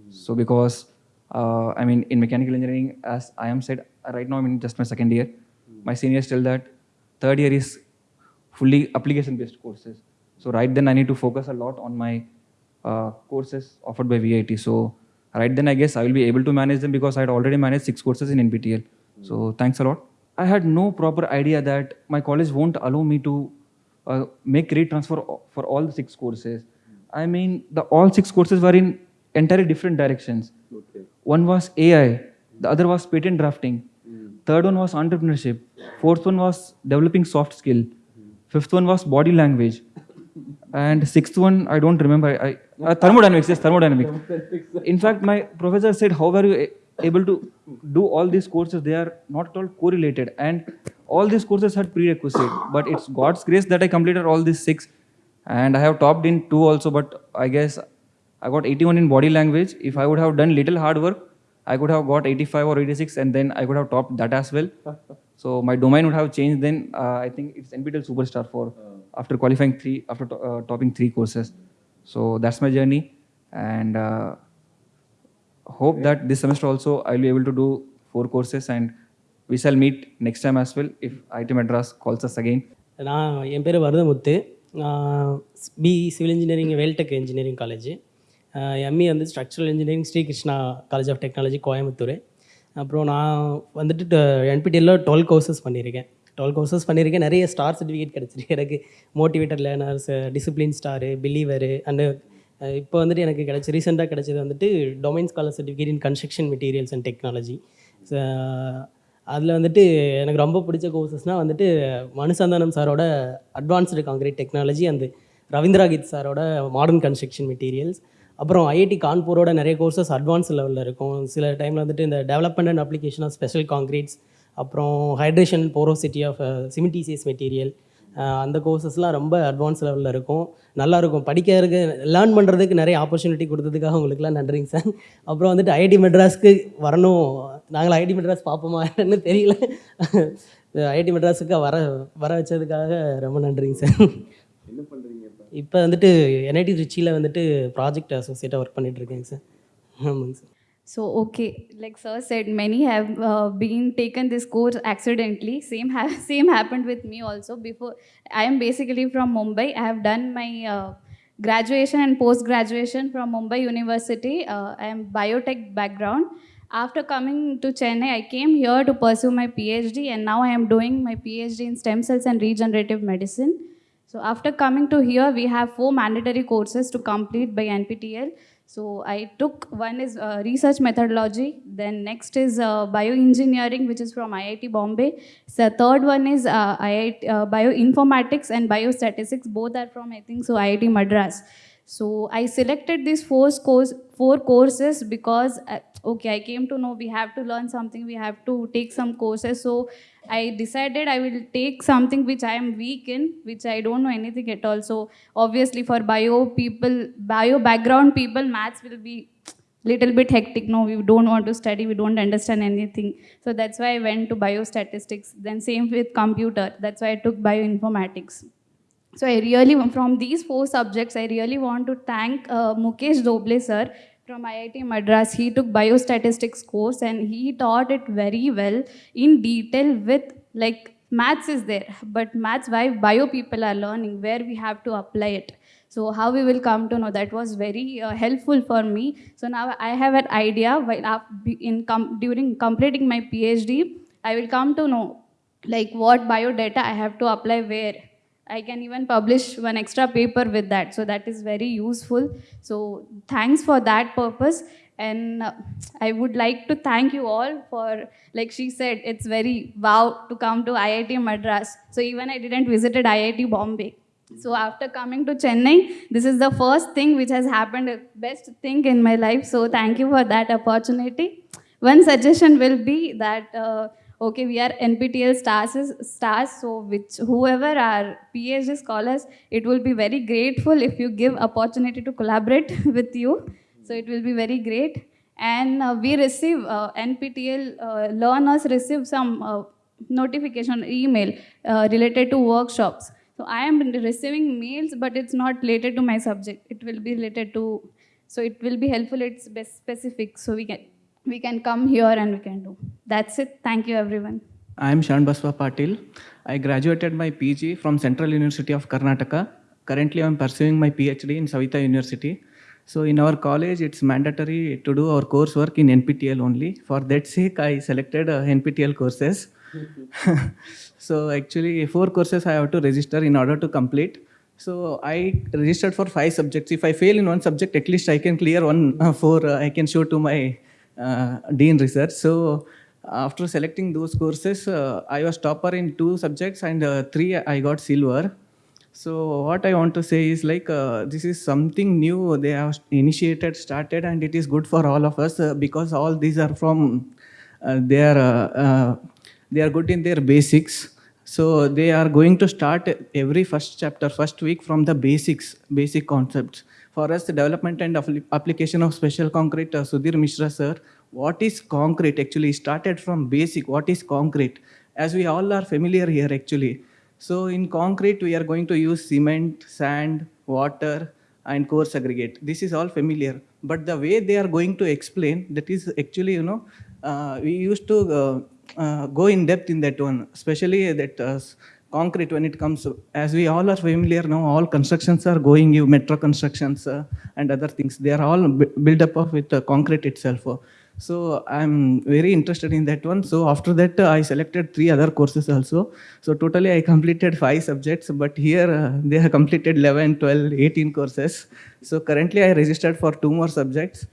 So because uh, I mean, in mechanical engineering, as I am said, right now I'm in just my second year. My seniors tell that third year is fully application-based courses. So right then I need to focus a lot on my uh, courses offered by VIT. So right then I guess I will be able to manage them because I had already managed six courses in NPTEL. So thanks a lot. I had no proper idea that my college won't allow me to uh, make grade transfer for all the six courses. I mean, the all six courses were in entirely different directions. Okay. One was AI, the other was patent drafting, third one was entrepreneurship, fourth one was developing soft skill, fifth one was body language, and sixth one I don't remember. I, uh, thermodynamics. Yes, thermodynamics. In fact, my professor said, "How are you able to do all these courses? They are not at all correlated, and all these courses had prerequisite. But it's God's grace that I completed all these six, and I have topped in two also. But I guess I got 81 in body language. If I would have done little hard work, I could have got 85 or 86, and then I could have topped that as well. So my domain would have changed. Then uh, I think it's NPTEL Superstar for after qualifying three after to, uh, topping three courses. So that's my journey, and uh, hope that this semester also I'll be able to do four courses, and we shall meet next time as well if IT Madras calls us again. நான் என் பேர் வரதமுத்து BE civil engineering Vel Tech engineering college ME வந்து structural engineering Srikrishna college of technology Coimbatore அப்புறம் நான் வந்துட்டு என்பிடியில் twelve courses பண்ணியிருக்கேன் twelve courses பண்ணியிருக்கேன் நிறைய ஸ்டார் சர்டிஃபிகேட் கிடச்சிருக்கு. எனக்கு motivator learners discipline star believer and இப்போ வந்துட்டு எனக்கு கிடச்சி ரீசெண்டாக கிடச்சது வந்துட்டு domain scholar certificate in construction materials and technology அதில் வந்துட்டு எனக்கு ரொம்ப பிடிச்ச கோர்சஸ்னால் வந்துட்டு மனுசந்தானம் சாரோட அட்வான்ஸ்டு காங்கிரீட் டெக்னாலஜி அந்த ரவீந்திராகித் சாரோட மாடர்ன் கன்ஸ்ட்ரக்ஷன் மெட்டீரியல்ஸ் அப்புறம் ஐஐடி கான்பூரோட நிறைய கோர்சஸ் அட்வான்ஸ் லெவலில் இருக்கும். சில டைமில் வந்துட்டு இந்த development and application of special concretes அப்புறம் hydration porosity of cementitious material அந்த கோர்சஸ்லாம் ரொம்ப அட்வான்ஸ் லெவலில் இருக்கும். நல்லா இருக்கும். படிக்கிறதுக்கு லேர்ன் பண்ணுறதுக்கு நிறைய ஆப்பர்ச்சுனிட்டி கொடுத்ததுக்காக உங்களுக்குலாம் நன்றிங்க சார். அப்புறம் வந்துட்டு ஐஐடி மெட்ராஸ்க்கு வரணும். நாங்கள் ஐஐடி மெட்ராஸ் பார்ப்போமா என்னன்னு தெரியல. ஐஐடி மெட்ராஸுக்கு வர வர வச்சதுக்காக ரொம்ப நன்றிங்க சார். என்ன பண்ணுறீங்க இப்போ? வந்துட்டு என்ஐடி ட்ரிச்சியில் வந்துட்டு ப்ராஜெக்ட் அசோசியேட்டாக ஒர்க் பண்ணிட்டு இருக்கேங்க சார். ஆமாங்க sir. So, okay, like sir said, many have uh, been taken this course accidentally. Same, ha- <laughs> same happened with me also. Before, I am basically from Mumbai. I have done my uh, graduation and post graduation from Mumbai University. Uh, I am biotech background. After coming to Chennai, I came here to pursue my PhD, and now I am doing my PhD in stem cells and regenerative medicine. So after coming to here, we have four mandatory courses to complete by NPTEL. So I took one is uh, research methodology, then next is uh, bioengineering, which is from IIT Bombay. So third one is uh, IIT uh, bioinformatics and biostatistics. Both are from I think so IIT Madras. So I selected these four course four courses because uh, okay I came to know we have to learn something we have to take some courses. So I decided I will take something which I am weak in which I don't know anything at all. So obviously for bio people bio background people maths will be little bit hectic. No we don't want to study we don't understand anything. So that's why I went to biostatistics. Then same with computer. That's why I took bioinformatics so I really, from these four subjects, I really want to thank uh, Mukesh Doble sir from IIT Madras. He took biostatistics course and he taught it very well in detail with like maths is there, but maths why bio people are learning where we have to apply it. So how we will come to know that was very uh, helpful for me. So now I have an idea while in com- during completing my PhD, I will come to know like what bio data I have to apply where. I can even publish one extra paper with that. So that is very useful. So thanks for that purpose. And uh, I would like to thank you all for, like she said, it's very wow to come to IIT Madras. So even I didn't visited IIT Bombay. So after coming to Chennai, this is the first thing which has happened, uh, best thing in my life. So thank you for that opportunity. One suggestion will be that uh, okay, we are NPTEL stars, stars. So which whoever are PhD scholars, it will be very grateful if you give opportunity to collaborate <laughs> with you. So it will be very great. And uh, we receive uh, NPTEL uh, learners receive some uh, notification email uh, related to workshops. So I am receiving mails, but it's not related to my subject. It will be related to, so it will be helpful. It's best specific, so we can we can come here and we can do. That's it. Thank you, everyone. I am Shan Baswa Patil. I graduated my PG from Central University of Karnataka. Currently, I am pursuing my PhD in Saveetha University. So, in our college, it's mandatory to do our coursework in NPTEL only. For that sake, I selected uh, NPTEL courses. <laughs> so, actually, four courses I have to register in order to complete. So, I registered for five subjects. If I fail in one subject, at least I can clear one uh, four. Uh, I can show to my dean research. So, after selecting those courses, uh, I was topper in two subjects and uh, three I got silver. So what I want to say is like uh, this is something new they have initiated, started, and it is good for all of us uh, because all these are from uh, they are uh, uh, they are good in their basics. So they are going to start every first chapter, first week from the basics, basic concepts. For us, the development and application of special concrete, uh, Sudhir Mishra sir, what is concrete actually started from basic, what is concrete? As we all are familiar here actually. So in concrete, we are going to use cement, sand, water, and coarse aggregate. This is all familiar. But the way they are going to explain, that is actually, you know, uh, we used to uh, uh, go in depth in that one, especially that uh, concrete when it comes, to- as we all are familiar now, all constructions are going, you metro constructions uh, and other things. They are all built up of with uh, concrete itself. So I'm very interested in that one. So after that, uh, I selected three other courses also. So totally I completed five subjects, but here uh, they have completed 11, 12, 18 courses. So currently I registered for two more subjects.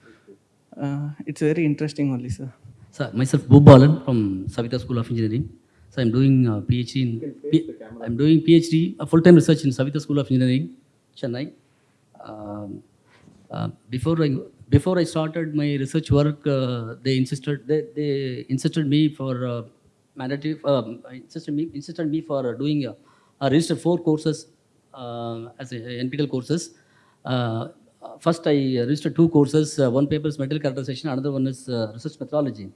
Uh, it's very interesting only, sir. Sir, myself Bhubalan from Saveetha School of Engineering. So I'm doing uh, PhD in P- I'm doing PhD, a full-time research in Saveetha School of Engineering, Chennai. Um, uh, before I before I started my research work, uh, they insisted they, they insisted me for uh, mandatory um, insisted me insisted me for uh, doing uh, I registered four courses uh, as a, NPTEL courses. Uh, first, I registered two courses. Uh, one paper is material characterization, another one is uh, research methodology.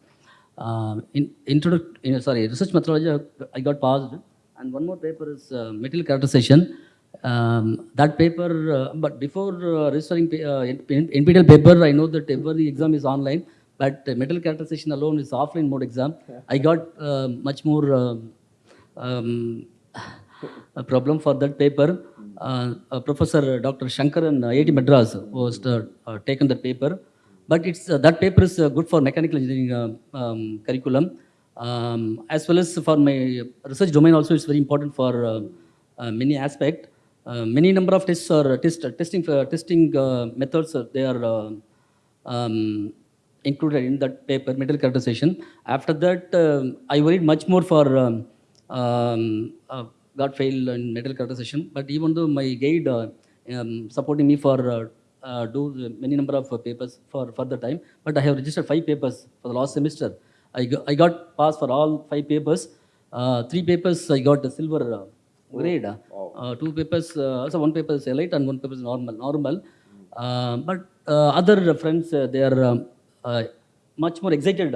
Uh, in, introduc- in, sorry, research methodology, I- got passed, and one more paper is uh, material characterization. Um, that paper, uh, but before uh, registering uh, NPTEL paper, I know that every exam is online, but uh, material characterization alone is offline mode exam. I got uh, much more um, um, a problem for that paper. Uh, uh, Professor Dr. Shankaran, IIT Madras, was uh, uh, taken that paper. But it's uh, that paper is uh, good for mechanical engineering uh, um, curriculum, um, as well as for my research domain. Also, it's very important for uh, uh, many aspect. Uh, many number of tests or test testing uh, testing uh, methods. Uh, they are uh, um, included in that paper, metal characterization. After that, um I worried much more for um, um, uh, got failed in material characterization. But even though my guide uh, um, supporting me for uh, do the many number of uh, papers for further time, but I have registered five papers for the last semester. I got, I got passed for all five papers. Uh, three papers I got a silver uh, grade. Uh, two papers, uh, so one paper is elite and one paper is normal. Normal. But uh, other friends, uh, they are um, uh, much more excited.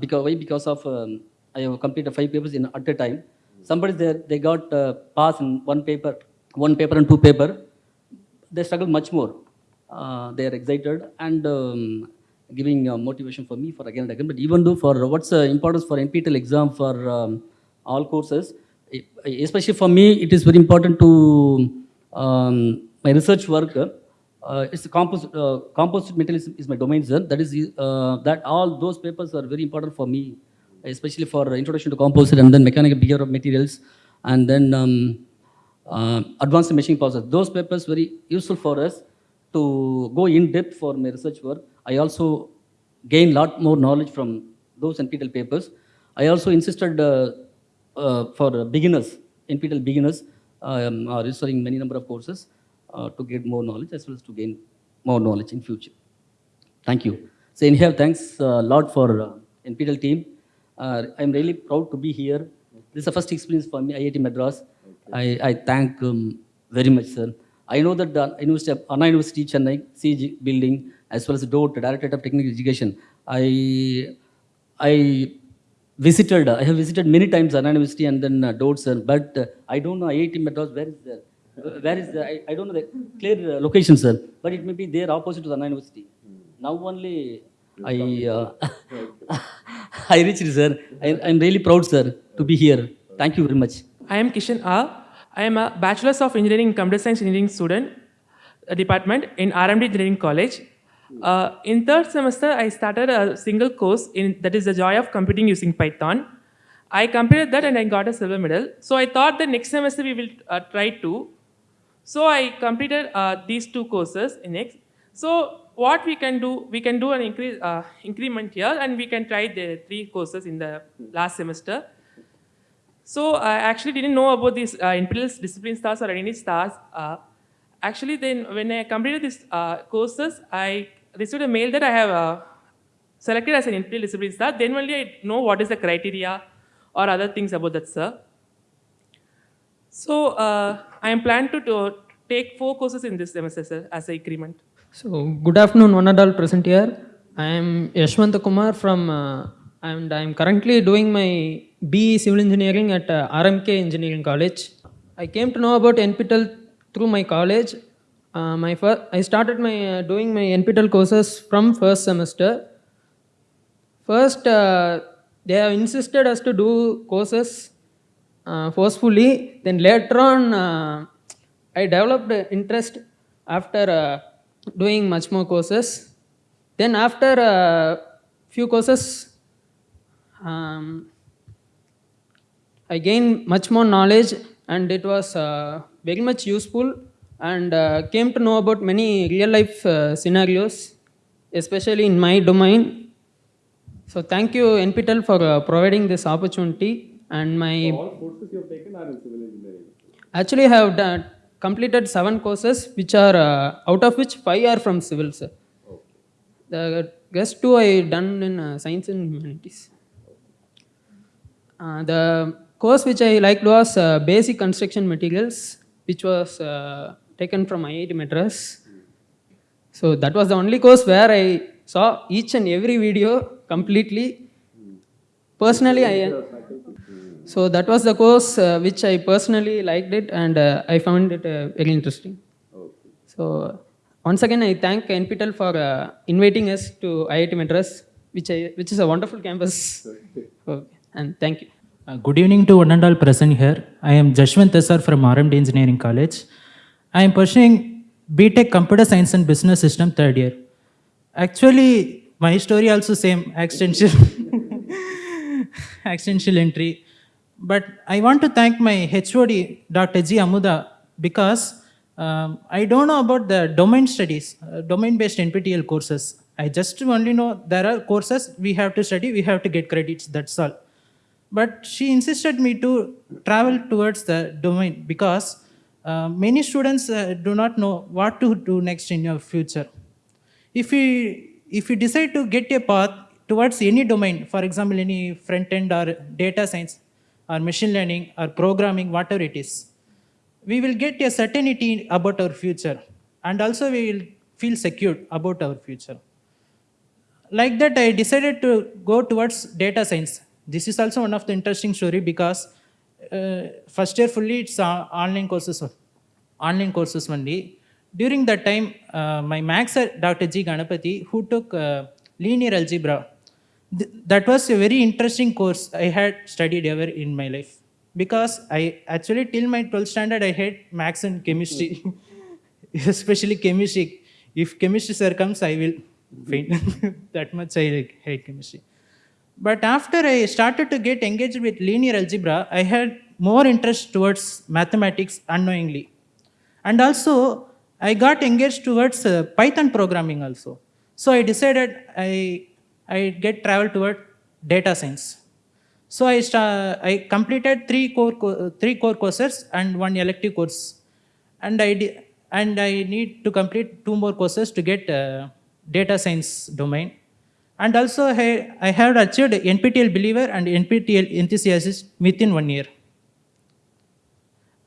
Because why? Because of um, I have completed five papers in at a time. Somebody there they got uh, pass in one paper, one paper and two paper. They struggle much more. Uh, they are excited and um, giving uh, motivation for me for again and again. But even though for what's uh, importance for NPTEL exam for um, all courses, especially for me, it is very important to um, my research work. Uh, it's a composite, uh, composite material is, my domain, sir. That is uh, that all those papers are very important for me, especially for introduction to composite and then mechanical behavior of materials, and then um, uh, advanced machine process. Those papers very useful for us to go in depth for my research work. I also gain lot more knowledge from those NPTEL papers. I also insisted uh, uh, for beginners, NPTEL beginners, um, are registering many number of courses uh, to get more knowledge as well as to gain more knowledge in future. Thank you. So anyhow, thanks a lot for uh, NPTEL team. Uh, I'm really proud to be here. This is the first experience for me, IIT Madras. I, I thank um, very much, sir. I know that the University Anna University Chennai, CG building, as well as DOT, Directorate of Technical Education, I, I visited, I have visited many times Anna University and then uh, sir, but uh, I don't know IIT Madras, where is the, uh, where is the, I, I don't know the clear uh, location, sir, but it may be there opposite to the Anna University. Now only I, uh, <laughs> I reached, sir. I, I'm really proud, sir, to be here. Thank you very much. I am Kishan R. I am a Bachelor's of Engineering in Computer Science Engineering student uh, department in RMD Engineering College. Uh, in third semester, I started a single course in that is the joy of computing using Python. I completed that and I got a silver medal. So I thought the next semester we will uh, try to. So I completed uh, these two courses in next. So what we can do, we can do an increase, uh, increment here and we can try the three courses in the last semester. So I actually didn't know about these uh, NPTEL discipline stars or any stars. Uh, actually, then when I completed these uh, courses, I received a mail that I have uh, selected as an NPTEL discipline star. Then only I know what is the criteria or other things about that, sir. So uh, I am planning to, take four courses in this semester, as an increment. So, good afternoon, one and all present here. I am Yashwanta Kumar from, uh, and I am currently doing my BE Civil Engineering at uh, RMK Engineering College. I came to know about NPTEL through my college. Uh, my I started my uh, doing my NPTEL courses from first semester. First, uh, they have insisted us to do courses uh, forcefully. Then later on, uh, I developed interest after doing much more courses. Then after a few courses, um, I gained much more knowledge and it was uh, very much useful and uh, came to know about many real life uh, scenarios, especially in my domain. So thank you NPTEL for uh, providing this opportunity and my all courses you have taken are in civil engineering. Actually, I have done, completed seven courses, which are uh, out of which five are from civil. Sir. The rest two I done in uh, science and humanities. Uh, the course which I liked was uh, basic construction materials, which was uh, taken from IIT Madras. So that was the only course where I saw each and every video completely. Personally, I. So that was the course uh, which I personally liked it and uh, I found it uh, very interesting. So once again, I thank NPTEL for uh, inviting us to IIT Madras, which, I, which is a wonderful campus. <laughs> Okay. And thank you. Uh, good evening to one and all present here. I am Jashwant Tesar from RMD Engineering College. I am pursuing BTech Computer Science and Business System third year. Actually, my story also same extension, <laughs> accidental entry. But I want to thank my HOD, Dr. G. Amuda, because um, I don't know about the domain studies, uh, domain-based NPTEL courses. I just only know there are courses we have to study, we have to get credits, that's all. But she insisted me to travel towards the domain because uh, many students uh, do not know what to do next in your future. If you, if you decide to get a path towards any domain, for example, any front end or data science or machine learning or programming, whatever it is, we will get a certainty about our future and also we will feel secure about our future. Like that, I decided to go towards data science. This is also one of the interesting story because uh, first year fully it's online courses, online courses only. During that time, uh, my max Dr. G. Ganapati, who took uh, linear algebra, th that was a very interesting course I had studied ever in my life because I actually till my 12th standard I had maths and chemistry, <laughs> especially chemistry. If chemistry sir comes, I will faint. <laughs> that much I like, hate chemistry. But after I started to get engaged with linear algebra, I had more interest towards mathematics unknowingly. And also, I got engaged towards uh, Python programming also. So I decided I, I get travel toward data science. So I, I completed three core, co- three core courses and one elective course. And I, and I need to complete two more courses to get uh, data science domain. And also I, I have achieved NPTEL believer and NPTEL enthusiast within one year.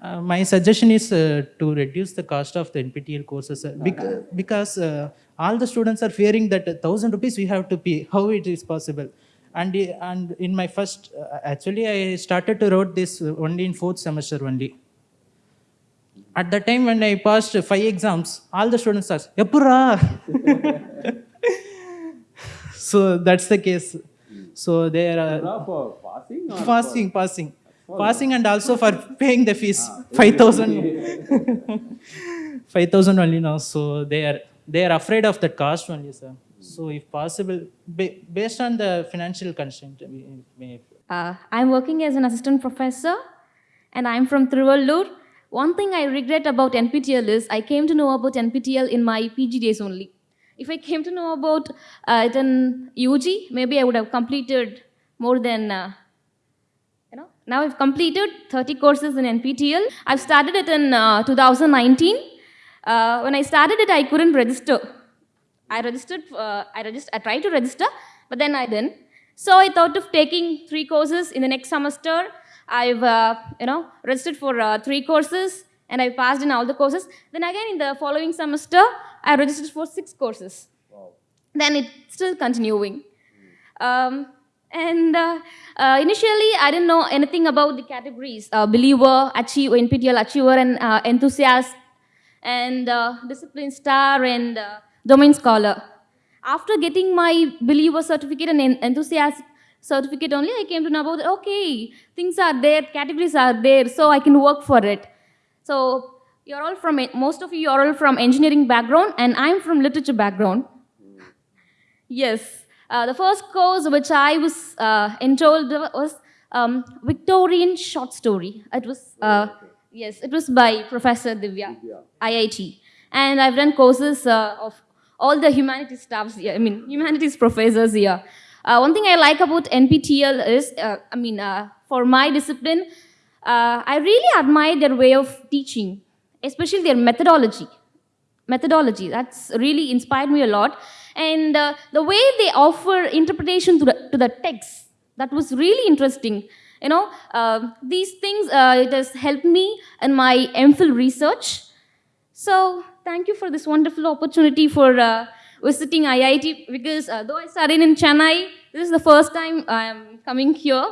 Uh, my suggestion is uh, to reduce the cost of the NPTEL courses uh, bec- because uh, all the students are fearing that a thousand rupees we have to pay. How it is possible? and and in my first uh, actually I started to wrote this only in fourth semester only. At the time when I passed five exams, all the students asked, "Eppurra?" <laughs> <laughs> so that's the case. So they are uh, for passing or passing, passing, passing, and also for <laughs> paying the fees, five thousand, <laughs> five thousand only now. So they are they are afraid of that cost only, sir. So if possible, based on the financial constraint, we may. Uh, I'm working as an assistant professor and I'm from Trivallur. One thing I regret about NPTEL is I came to know about NPTEL in my PG days only. If I came to know about uh, it in UG, maybe I would have completed more than, uh, you know, now I've completed 30 courses in NPTEL. I've started it in uh, 2019. Uh, when I started it, I couldn't register. I registered, uh, I, I tried to register, but then I didn't. So I thought of taking three courses in the next semester. I've, uh, you know, registered for uh, three courses and I passed in all the courses. Then again in the following semester, I registered for six courses. Then it's still continuing. Um, and uh, uh, initially, I didn't know anything about the categories, uh, believer, achiever, NPTEL achiever, and uh, enthusiast, and uh, discipline star, and uh, domain scholar. After getting my believer certificate and enthusiast certificate only, I came to know about, okay, things are there, categories are there, so I can work for it. So you're all from, most of you are all from engineering background, and I'm from literature background. Yes. Uh, the first course which I was uh, enrolled was um, Victorian short story. It was, uh, yes, it was by Professor Divya, IIT. And I've done courses uh, of all the humanities staffs here, I mean, humanities professors here. Uh, one thing I like about NPTEL is, uh, I mean, uh, for my discipline, uh, I really admire their way of teaching, especially their methodology methodology. That's really inspired me a lot. And uh, the way they offer interpretation to the, to the text, that was really interesting. You know, uh, these things, uh, it has helped me in my MPhil research. So thank you for this wonderful opportunity for uh, visiting IIT because uh, though I studied in Chennai, this is the first time I am coming here.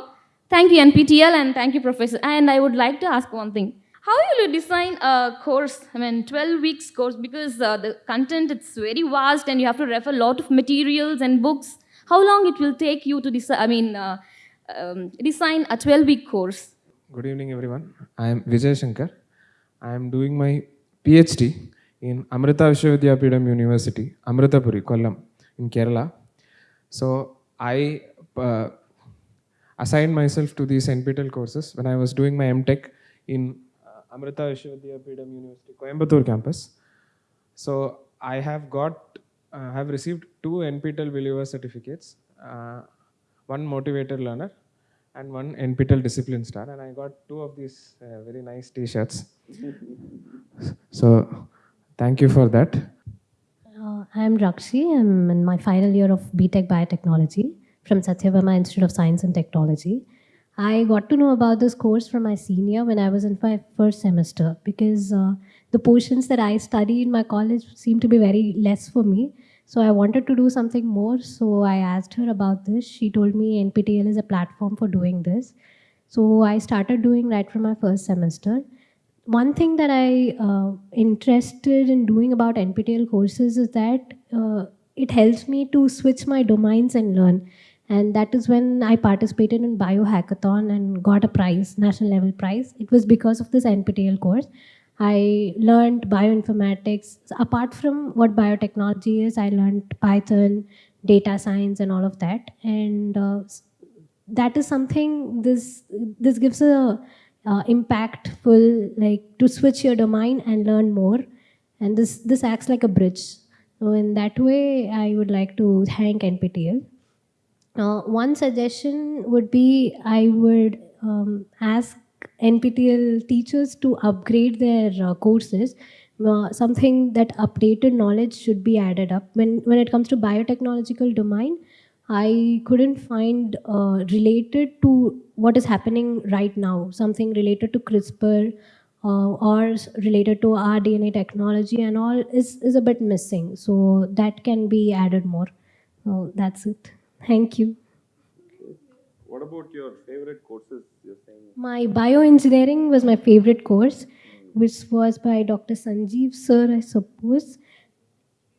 Thank you NPTEL and thank you Professor. And I would like to ask one thing. How will you design a course, I mean 12 weeks course because uh, the content it's very vast and you have to refer a lot of materials and books. How long it will take you to decide, I mean, uh, um, design a 12 week course? Good evening, everyone. I am Vijay Shankar. I am doing my PhD in Amrita Vishwa Vidyapeetham University, Amritapuri, Kollam, in Kerala. So I uh, assigned myself to these NPTEL courses when I was doing my MTech in Amrita Vishwa Vidyapeetham University, Coimbatore campus. So I have got, uh, have received two NPTEL believer certificates, uh, one motivated learner and one NPTEL discipline star, and I got two of these uh, very nice T-shirts. So thank you for that. Uh, I'm Rakshi. I'm in my final year of BTech Biotechnology from Sathyabama Institute of Science and Technology. I got to know about this course from my senior when I was in my first semester because uh, the portions that I study in my college seemed to be very less for me. So I wanted to do something more. So I asked her about this. She told me NPTEL is a platform for doing this. So I started doing right from my first semester one thing that I uh, interested in doing about NPTEL courses is that uh, it helps me to switch my domains and learn. And that is when I participated in biohackathon and got a prize, national level prize. It was because of this NPTEL course. I learned bioinformatics. Apart from what biotechnology is, I learned Python, data science, and all of that. And uh, that is something this this gives a uh, impactful like to switch your domain and learn more and this this acts like a bridge so in that way i would like to thank nptel uh, one suggestion would be i would um, ask nptel teachers to upgrade their uh, courses uh, something that updated knowledge should be added up when when it comes to biotechnological domain I couldn't find uh, related to what is happening right now, something related to CRISPR uh, or related to rDNA technology and all is, is a bit missing. So that can be added more. So that's it. Thank you. What about your favorite courses you're saying? My bioengineering was my favorite course, which was by Dr. Sanjeev sir, I suppose.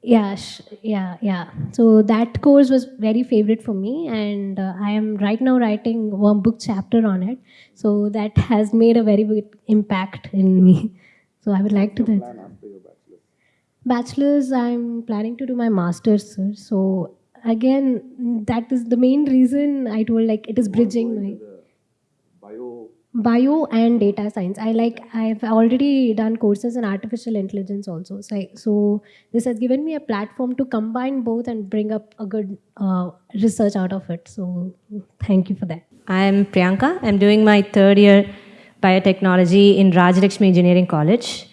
Yeah, yeah, yeah. So that course was very favorite for me, and uh, I am right now writing one book chapter on it. So that has made a very big impact in me. <laughs> So I would like to. Plan after your bachelor's. Bachelor's, I'm planning to do my master's, sir. So again, that is the main reason I told like it is bridging my Bio. bio and data science. I like I've already done courses in artificial intelligence also. So, I, so this has given me a platform to combine both and bring up a good uh, research out of it. So thank you for that. I'm Priyanka. I'm doing my third year biotechnology in Rajalakshmi Engineering College.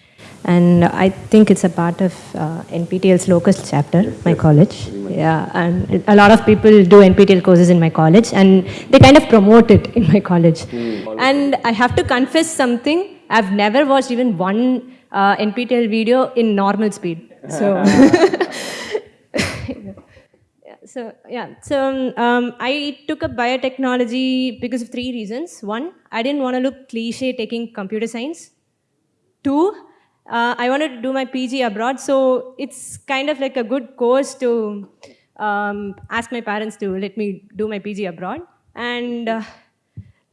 And I think it's a part of uh, NPTEL's local chapter, my college. Yeah, and a lot of people do NPTEL courses in my college, and they kind of promote it in my college. And I have to confess something. I've never watched even one uh, NPTEL video in normal speed. So. Yeah, <laughs> <laughs> so yeah, so um, um, I took up biotechnology because of three reasons. One, I didn't want to look cliche taking computer science. Two, uh, I wanted to do my PG abroad, so it's kind of like a good course to um, ask my parents to let me do my PG abroad. And uh,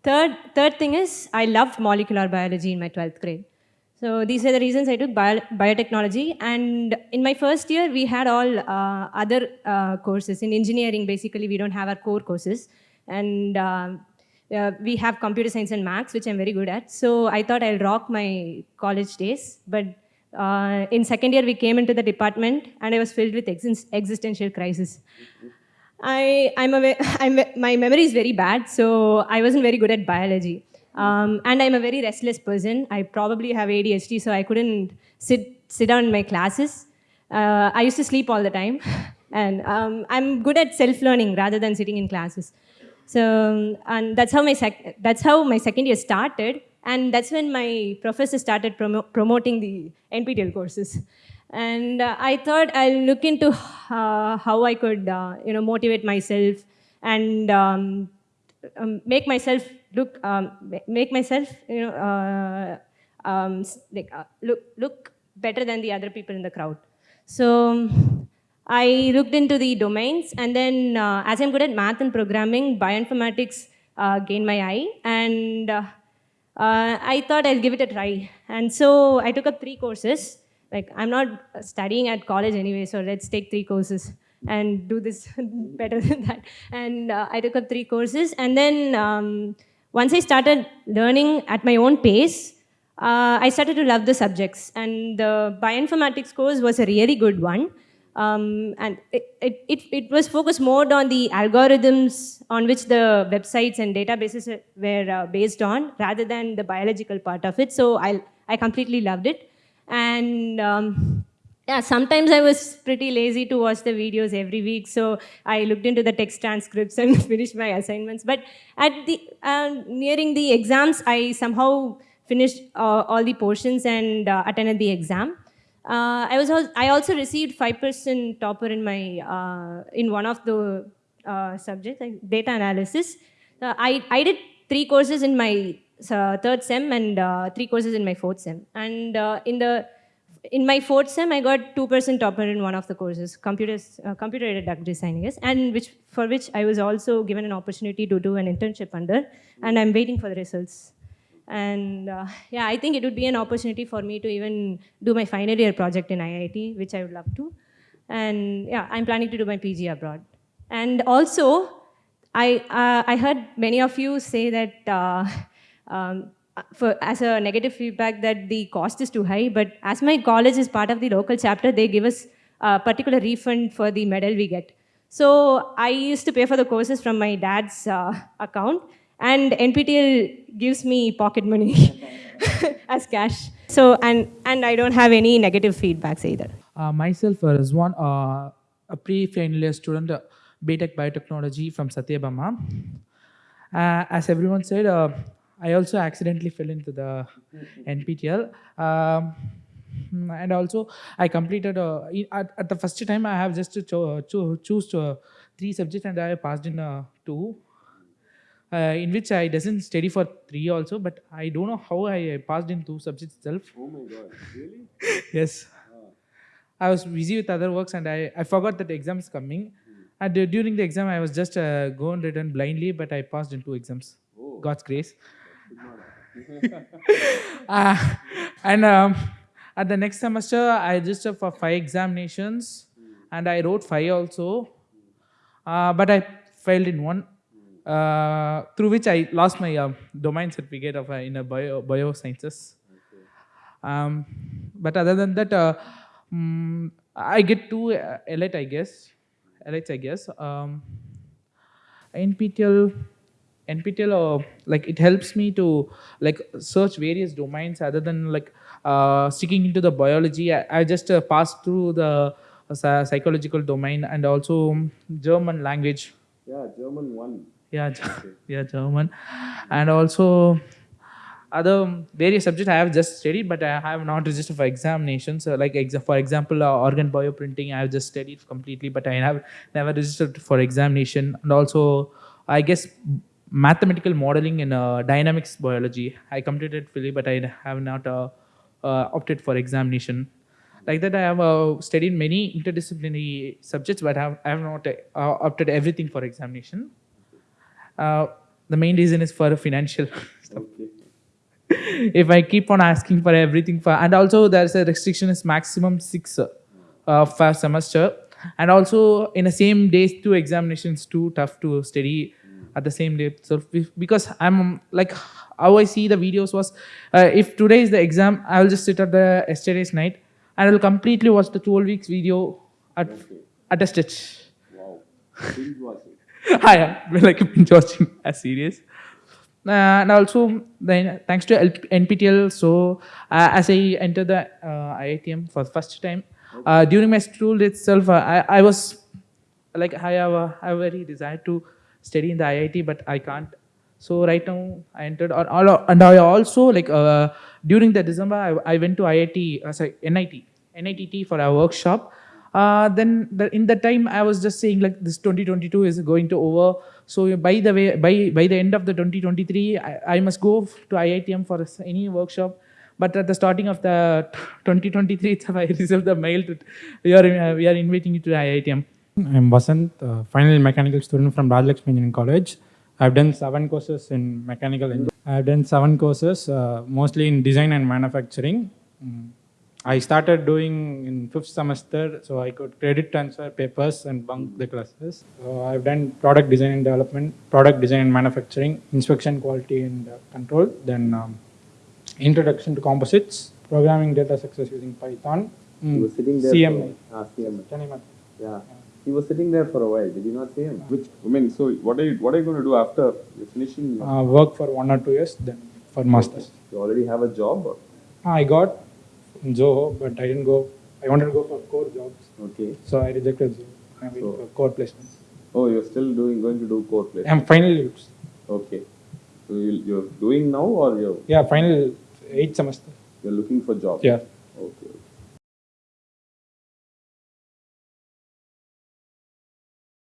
third, third thing is I loved molecular biology in my 12th grade. So these are the reasons I took bio biotechnology. And in my first year, we had all uh, other uh, courses. In engineering, basically, we don't have our core courses. And um, uh, we have computer science and maths, which I'm very good at. So I thought I'll rock my college days. But uh, in second year, we came into the department, and I was filled with exis existential crisis. I, I'm a, <laughs> I'm, my memory is very bad, so I wasn't very good at biology. Um, and I'm a very restless person. I probably have ADHD, so I couldn't sit, sit down in my classes. Uh, I used to sleep all the time. <laughs> And um, I'm good at self-learning rather than sitting in classes. So, and that's how my, sec- that's how my second year started. And that's when my professor started promo- promoting the NPTEL courses. And uh, I thought I'll look into uh, how I could, uh, you know, motivate myself and um, um, make myself look, um, make myself, you know, uh, um, like, uh, look, look better than the other people in the crowd. So um, I looked into the domains, and then uh, as I'm good at math and programming, bioinformatics uh, gained my eye, and uh, uh, I thought I'll give it a try. And so I took up three courses. Like I'm not studying at college anyway, so let's take three courses and do this <laughs> better than that. And uh, I took up three courses, and then um, once I started learning at my own pace, uh, I started to love the subjects. And the bioinformatics course was a really good one. Um, and it, it, it, was focused more on the algorithms on which the websites and databases were uh, based on rather than the biological part of it. So I, I completely loved it. And um, yeah, sometimes I was pretty lazy to watch the videos every week, so I looked into the text transcripts <laughs> and finished my assignments. But at the uh, nearing the exams, I somehow finished uh, all the portions and uh, attended the exam. Uh, I was I also received five percent topper in my uh, in one of the uh, subjects, like data analysis. Uh, I I did three courses in my uh, third sem and three courses in my fourth sem. And in the in my fourth sem, I got two percent topper in one of the courses, computers, uh, computer-aided drug design, I guess, and which for which I was also given an opportunity to do an internship under, and I'm waiting for the results. And uh, yeah, I think it would be an opportunity for me to even do my final year project in IIT, which I would love to. And yeah, I'm planning to do my PG abroad. And also, I, uh, I heard many of you say that uh, um, for, as a negative feedback that the cost is too high, but as my college is part of the local chapter, they give us a particular refund for the medal we get. So I used to pay for the courses from my dad's uh, account, and NPTEL gives me pocket money <laughs> as cash. So, and, and I don't have any negative feedbacks either. Uh, myself uh, is one uh, a pre-final year student, uh, BTech Biotechnology from Sathyabama. Uh, as everyone said, uh, I also accidentally fell into the NPTEL. Um, and also, I completed uh, at, at the first time. I have just to cho- cho- choose uh, three subjects, and I passed in uh, two. Uh, in which I doesn't study for three also, but I don't know how I passed in two subjects itself. Oh my god, really? <laughs> yes. I was busy with other works and I, I forgot that the exam is coming. And uh, during the exam, I was just uh, going written blindly, but I passed in two exams. Oh. God's grace. <laughs> uh, and um, at the next semester, I registered for five examinations and I wrote five also. Uh, but I failed in one, uh, through which I lost my um, domain certificate of uh, in a bio, biosciences. Um, but other than that, uh, mm, I get two uh, elite, I guess. Elites, I guess. Um, NPTEL, NPTEL, uh, like it helps me to like search various domains other than like uh, sticking into the biology. I, I just uh, passed through the uh, psychological domain and also German language. Yeah, German one. Yeah, yeah, German, and also other various subjects I have just studied, but I have not registered for examinations. So like exa- for example, uh, organ bioprinting, I have just studied completely, but I have never registered for examination. And also, I guess mathematical modeling in uh, dynamics biology, I completed fully, but I have not uh, uh, opted for examination. Like that, I have uh, studied many interdisciplinary subjects, but I have, I have not uh, opted everything for examination. Uh, the main reason is for financial <laughs> stuff. if I keep on asking for everything for, and also there's a restriction is maximum six uh, per semester, and also in the same days two examinations too tough to study at the same day. So if- because I'm like how I see the videos was, uh, if today is the exam, I will just sit at the yesterday's night and I will completely watch the 12 weeks video at at a stretch. Wow. <laughs> Binge watching. I am like binge <laughs> watching a series. Uh, and also, then thanks to NPTEL, so uh, as I entered the uh, IITM for the first time, uh, during my school itself, uh, I, I was like I have a, I have very desire to study in the IIT, but I can't. So right now I entered, or, or, and I also like uh, during the December I, I went to IIT, sorry NIT, NITT for a workshop. Uh, then the, in that time I was just saying like this 2022 is going to over. So by the way, by by the end of the 2023, I, I must go to IITM for any workshop. But at the starting of the 2023 itself, <laughs> I received the mail to we are we are inviting you to IITM. I'm Vasant, uh, final mechanical student from Rajalakshmi Engineering College. I've done seven courses in mechanical engineering. I've done seven courses, uh, mostly in design and manufacturing. Mm. I started doing in fifth semester, so I could credit transfer papers and bunk the classes. So I've done product design and development, product design and manufacturing, inspection quality and uh, control, then um, introduction to composites, programming data success using Python, He mm, was sitting there. CMI. For, ah, CMI. Chennai Math. Yeah. He was sitting there for a while. Did you not see him? Which I mean, so what are you what are you going to do after you're finishing? uh, work for one or two years, then for masters. You already have a job. Or? I got in Zoho, but I didn't go. I wanted to go for core jobs, Okay. so I rejected Zoho. I went So- core placements. Oh, you're still doing going to do core placement. I'm final. Okay. So you, you're doing now, or you're Yeah, final eighth semester. you're looking for job. Yeah. Okay.